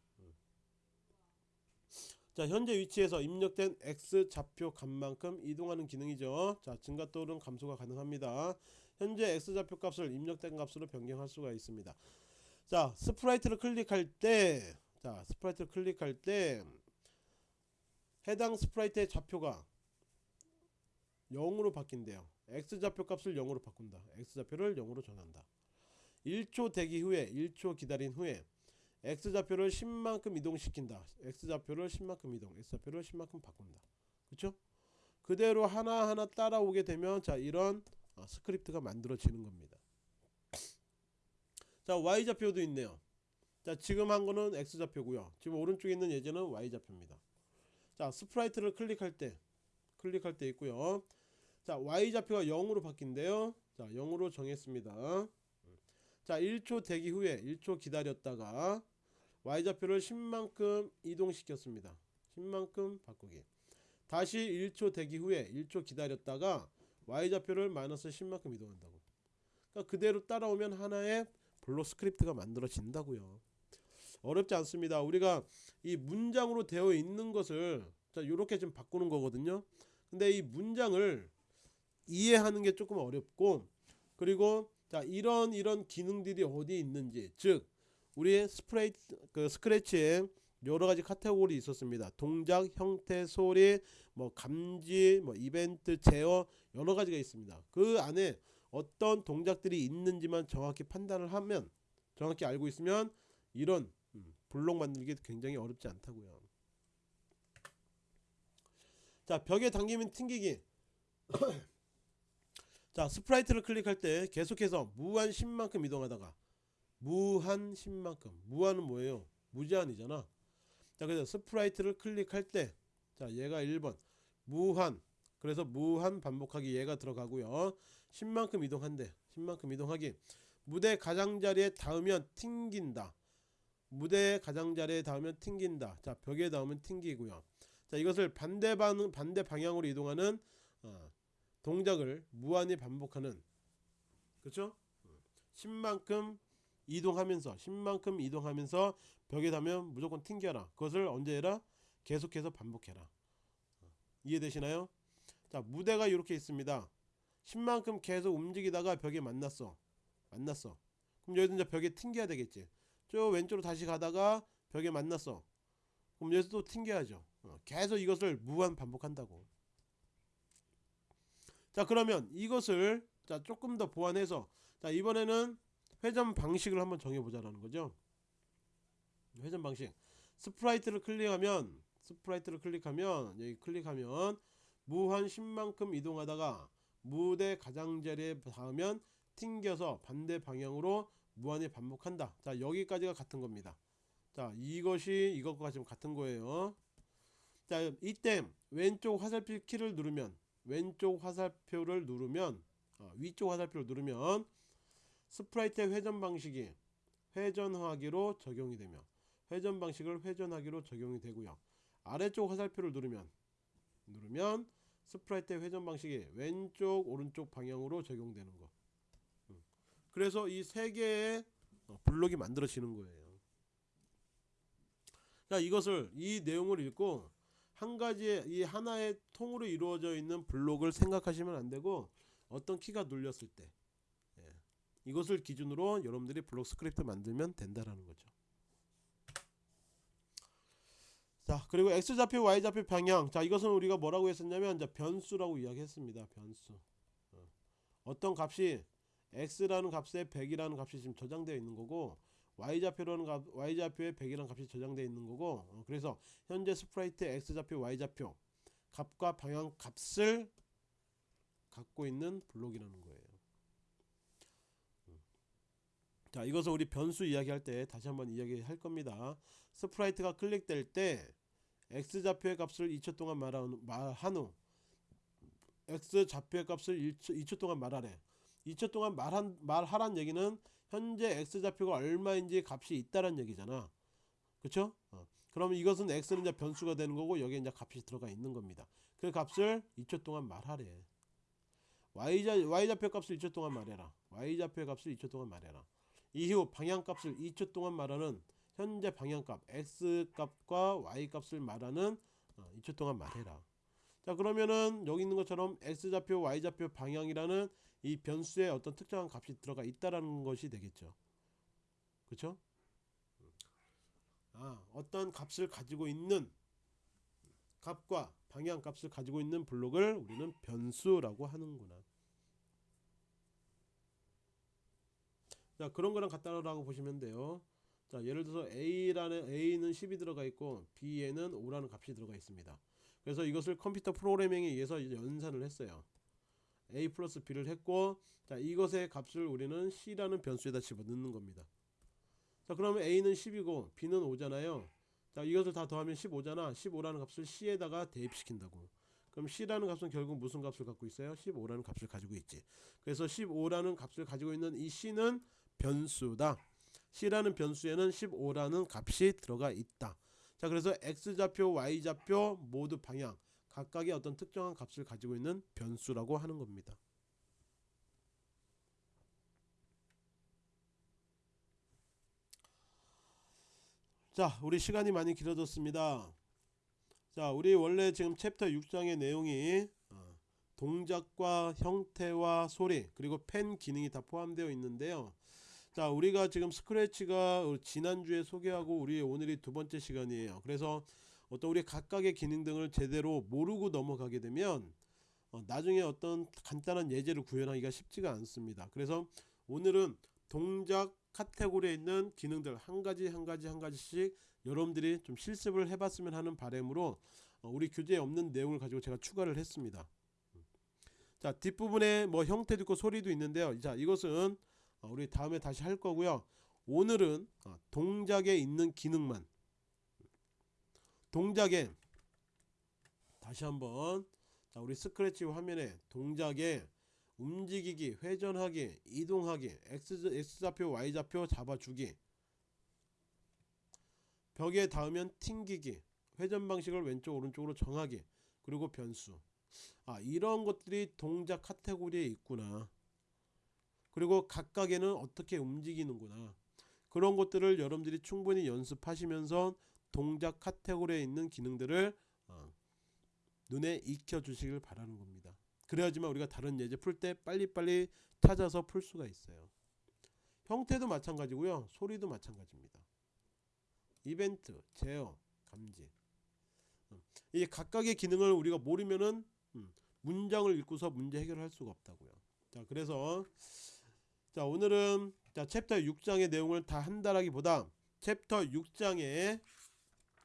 자 현재 위치에서 입력된 x좌표 값만큼 이동하는 기능이죠. 자 증가 또는 감소가 가능합니다. 현재 x좌표 값을 입력된 값으로 변경할 수가 있습니다. 자 sprite를 클릭할 때 자 sprite를 클릭할 때 해당 sprite의 좌표가 0으로 바뀐대요. X좌표 값을 0으로 바꾼다. X좌표를 0으로 정한다 1초 대기 후에 1초 기다린 후에 x좌표를 10만큼 이동시킨다. X좌표를 10만큼 이동 x좌표를 10만큼 바꾼다. 그쵸? 그대로 하나하나 따라오게 되면 자 이런 어, 스크립트가 만들어지는 겁니다. 자 y좌표도 있네요. 자 지금 한 거는 x좌표고요. 지금 오른쪽에 있는 예제는 y좌표입니다. 자 sprite를 클릭할 때 클릭할 때 있고요. 자 y좌표가 0으로 바뀐대요. 자 0으로 정했습니다 자 1초 대기 후에 1초 기다렸다가 y좌표를 10만큼 이동시켰습니다 10만큼 바꾸기 다시 1초 대기 후에 1초 기다렸다가 y좌표를 마이너스 10만큼 이동한다고 그러니까 그대로 따라오면 하나의 블록 스크립트가 만들어진다고요 어렵지 않습니다. 우리가 이 문장으로 되어 있는 것을 자 이렇게 좀 바꾸는 거거든요. 근데 이 문장을 이해하는 게 조금 어렵고 그리고 자 이런 이런 기능들이 어디 있는지 즉 우리의 sprite 그 스크래치에 여러 가지 카테고리 있었습니다. 동작, 형태, 소리, 뭐 감지, 뭐 이벤트, 제어 여러 가지가 있습니다. 그 안에 어떤 동작들이 있는지만 정확히 판단을 하면 정확히 알고 있으면 이런 음, 블록 만들기 굉장히 어렵지 않다고요. 자 벽에 닿으면 튕기기. 자 sprite를 클릭할 때 계속해서 무한 10만큼 이동하다가 무한 10만큼 무한은 뭐예요? 무제한이잖아. 자 그래서 sprite를 클릭할 때 자 얘가 1번. 무한. 그래서 무한 반복하기 얘가 들어가고요. 10만큼 이동한대. 10만큼 이동하기. 무대 가장자리에 닿으면 튕긴다. 무대 가장자리에 닿으면 튕긴다. 자 벽에 닿으면 튕기고요. 자 이것을 반대 방 반대 방향으로 이동하는 어, 동작을 무한히 반복하는 그렇죠 10만큼 이동하면서 10만큼 이동하면서 벽에 닿으면 무조건 튕겨라. 그것을 언제 해라? 계속해서 반복해라. 이해되시나요? 자 무대가 이렇게 있습니다. 10만큼 계속 움직이다가 벽에 만났어. 만났어. 그럼 여기서 이제 벽에 튕겨야 되겠지. 저 왼쪽으로 다시 가다가 벽에 만났어. 그럼 여기서 또 튕겨야죠. 어, 계속 이것을 무한 반복한다고 자 그러면 이것을 자 조금 더 보완해서 자 이번에는 회전 방식을 한번 정해보자라는 거죠. 회전 방식. sprite를 클릭하면 sprite를 클릭하면 여기 클릭하면 무한 10만큼 이동하다가 무대 가장자리에 닿으면 튕겨서 반대 방향으로 무한히 반복한다. 자 여기까지가 같은 겁니다. 자 이것이 이것과 지금 같은 거예요. 자 이때 왼쪽 화살표 키를 누르면 왼쪽 화살표를 누르면 어, 위쪽 화살표를 누르면 sprite의 회전 방식이 회전하기로 적용이 되며 회전 방식을 회전하기로 적용이 되고요. 아래쪽 화살표를 누르면 누르면 sprite의 회전 방식이 왼쪽 오른쪽 방향으로 적용되는 거. 음. 그래서 이 세 개의 어, 블록이 만들어지는 거예요. 자 이것을 이 내용을 읽고 한 가지의 이 하나의 통으로 이루어져 있는 블록을 생각하시면 안 되고 어떤 키가 눌렸을 때 예. 이것을 기준으로 여러분들이 블록 스크립트 만들면 된다라는 거죠 자 그리고 x좌표 y좌표 방향 자 이것은 우리가 뭐라고 했었냐면 이제 변수라고 이야기했습니다 변수 어. 떤 값이 x라는 값에 100이라는 값이 지금 저장되어 있는 거고 y좌표라는 값 y좌표에 100이라는 값이 저장되어 있는 거고 어, 그래서 현재 sprite x좌표 y좌표 값과 방향 값을 갖고 있는 블록이라는 거예요. 음. 자 이것을 우리 변수 이야기할 때 다시 한번 이야기할 겁니다. sprite가 클릭될 때 x좌표의 값을 2초 동안 말한 후 x좌표의 값을 1초, 2초 동안 말하래. 2초 동안 말한, 말하란 얘기는 현재 x좌표가 얼마인지 값이 있다는 얘기잖아. 그쵸? 어. 그러면 이것은 x는 이제 변수가 되는 거고 여기에 이제 값이 들어가 있는 겁니다. 그 값을 2초 동안 말하래. Y좌, y좌표 값을 2초 동안 말해라. Y좌표의 값을 2초 동안 말해라. 이후 방향값을 2초 동안 말하는 현재 방향값 x값과 y값을 말하는 2초 어, 동안 말해라. 자 그러면은 여기 있는 것처럼 x좌표 y좌표 방향이라는 이 변수에 어떤 특정한 값이 들어가 있다라는 것이 되겠죠. 그쵸? 아 어떤 값을 가지고 있는 값과 방향 값을 가지고 있는 블록을 우리는 변수라고 하는구나. 자 그런 거랑 같다라고 보시면 돼요. 자 예를 들어서 A라는 A는 10이 들어가 있고 B에는 5라는 값이 들어가 있습니다. 그래서 이것을 컴퓨터 프로그래밍에 의해서 연산을 했어요 A 플러스 B를 했고 자 이것의 값을 우리는 C라는 변수에다 집어넣는 겁니다. 자 그러면 A는 10이고 B는 5잖아요. 자 이것을 다 더하면 15잖아. 15라는 값을 C에다가 대입시킨다고. 그럼 C라는 값은 결국 무슨 값을 갖고 있어요? 15라는 값을 가지고 있지. 그래서 15라는 값을 가지고 있는 이 C는 변수다. C라는 변수에는 15라는 값이 들어가 있다. 자 그래서 X좌표 Y좌표 모두 방향 각각의 어떤 특정한 값을 가지고 있는 변수라고 하는 겁니다. 자, 우리 시간이 많이 길어졌습니다. 자, 우리 원래 지금 챕터 6장의 내용이 어, 동작과 형태와 소리 그리고 펜 기능이 다 포함되어 있는데요. 자, 우리가 지금 스크래치가 지난주에 소개하고 우리 오늘이 두 번째 시간이에요. 그래서 어떤 우리 각각의 기능 등을 제대로 모르고 넘어가게 되면 어, 나중에 어떤 간단한 예제를 구현하기가 쉽지가 않습니다. 그래서 오늘은 동작 카테고리에 있는 기능들 한 가지 한 가지 한 가지씩 여러분들이 좀 실습을 해봤으면 하는 바람으로 어, 우리 교재에 없는 내용을 가지고 제가 추가를 했습니다. 자 뒷부분에 뭐 형태도 있고 소리도 있는데요. 자 이것은 어, 우리 다음에 다시 할 거고요. 오늘은 어, 동작에 있는 기능만 동작에 다시 한번 자 우리 스크래치 화면에 동작에 움직이기, 회전하기, 이동하기, X, X좌표, Y좌표 잡아주기. 벽에 닿으면 튕기기 회전 방식을 왼쪽 오른쪽으로 정하기 그리고 변수. 아 이런 것들이 동작 카테고리에 있구나. 그리고 각각에는 어떻게 움직이는구나. 그런 것들을 여러분들이 충분히 연습하시면서 동작 카테고리에 있는 기능들을 어, 눈에 익혀 주시길 바라는 겁니다. 그래야지만 우리가 다른 예제 풀 때 빨리빨리 찾아서 풀 수가 있어요. 형태도 마찬가지고요. 소리도 마찬가지입니다. 이벤트, 제어, 감지. 음, 이 각각의 기능을 우리가 모르면은 음, 문장을 읽고서 문제 해결할 수가 없다고요. 자 그래서 자 오늘은 자 챕터 6장의 내용을 다 한다라기보다 챕터 6장의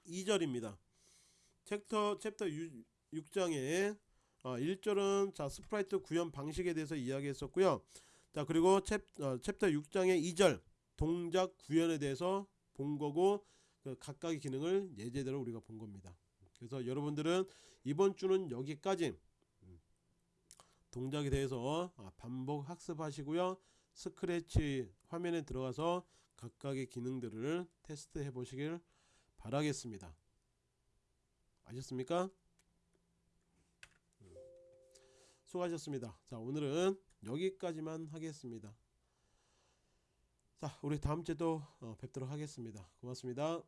2절입니다. chapter chapter 6, 6장의 어, 1절은 자 sprite 구현 방식에 대해서 이야기했었고요. 자 그리고 챕, 어, 챕터 6장의 2절 동작 구현에 대해서 본 거고 그 각각의 기능을 예제대로 우리가 본 겁니다. 그래서 여러분들은 이번 주는 여기까지 음, 동작에 대해서 아, 반복 학습하시고요. 스크래치 화면에 들어가서 각각의 기능들을 테스트해 보시길 바라겠습니다. 아셨습니까? 음, 수고하셨습니다. 자 오늘은 여기까지만 하겠습니다. 자 우리 다음주에도 어, 뵙도록 하겠습니다. 고맙습니다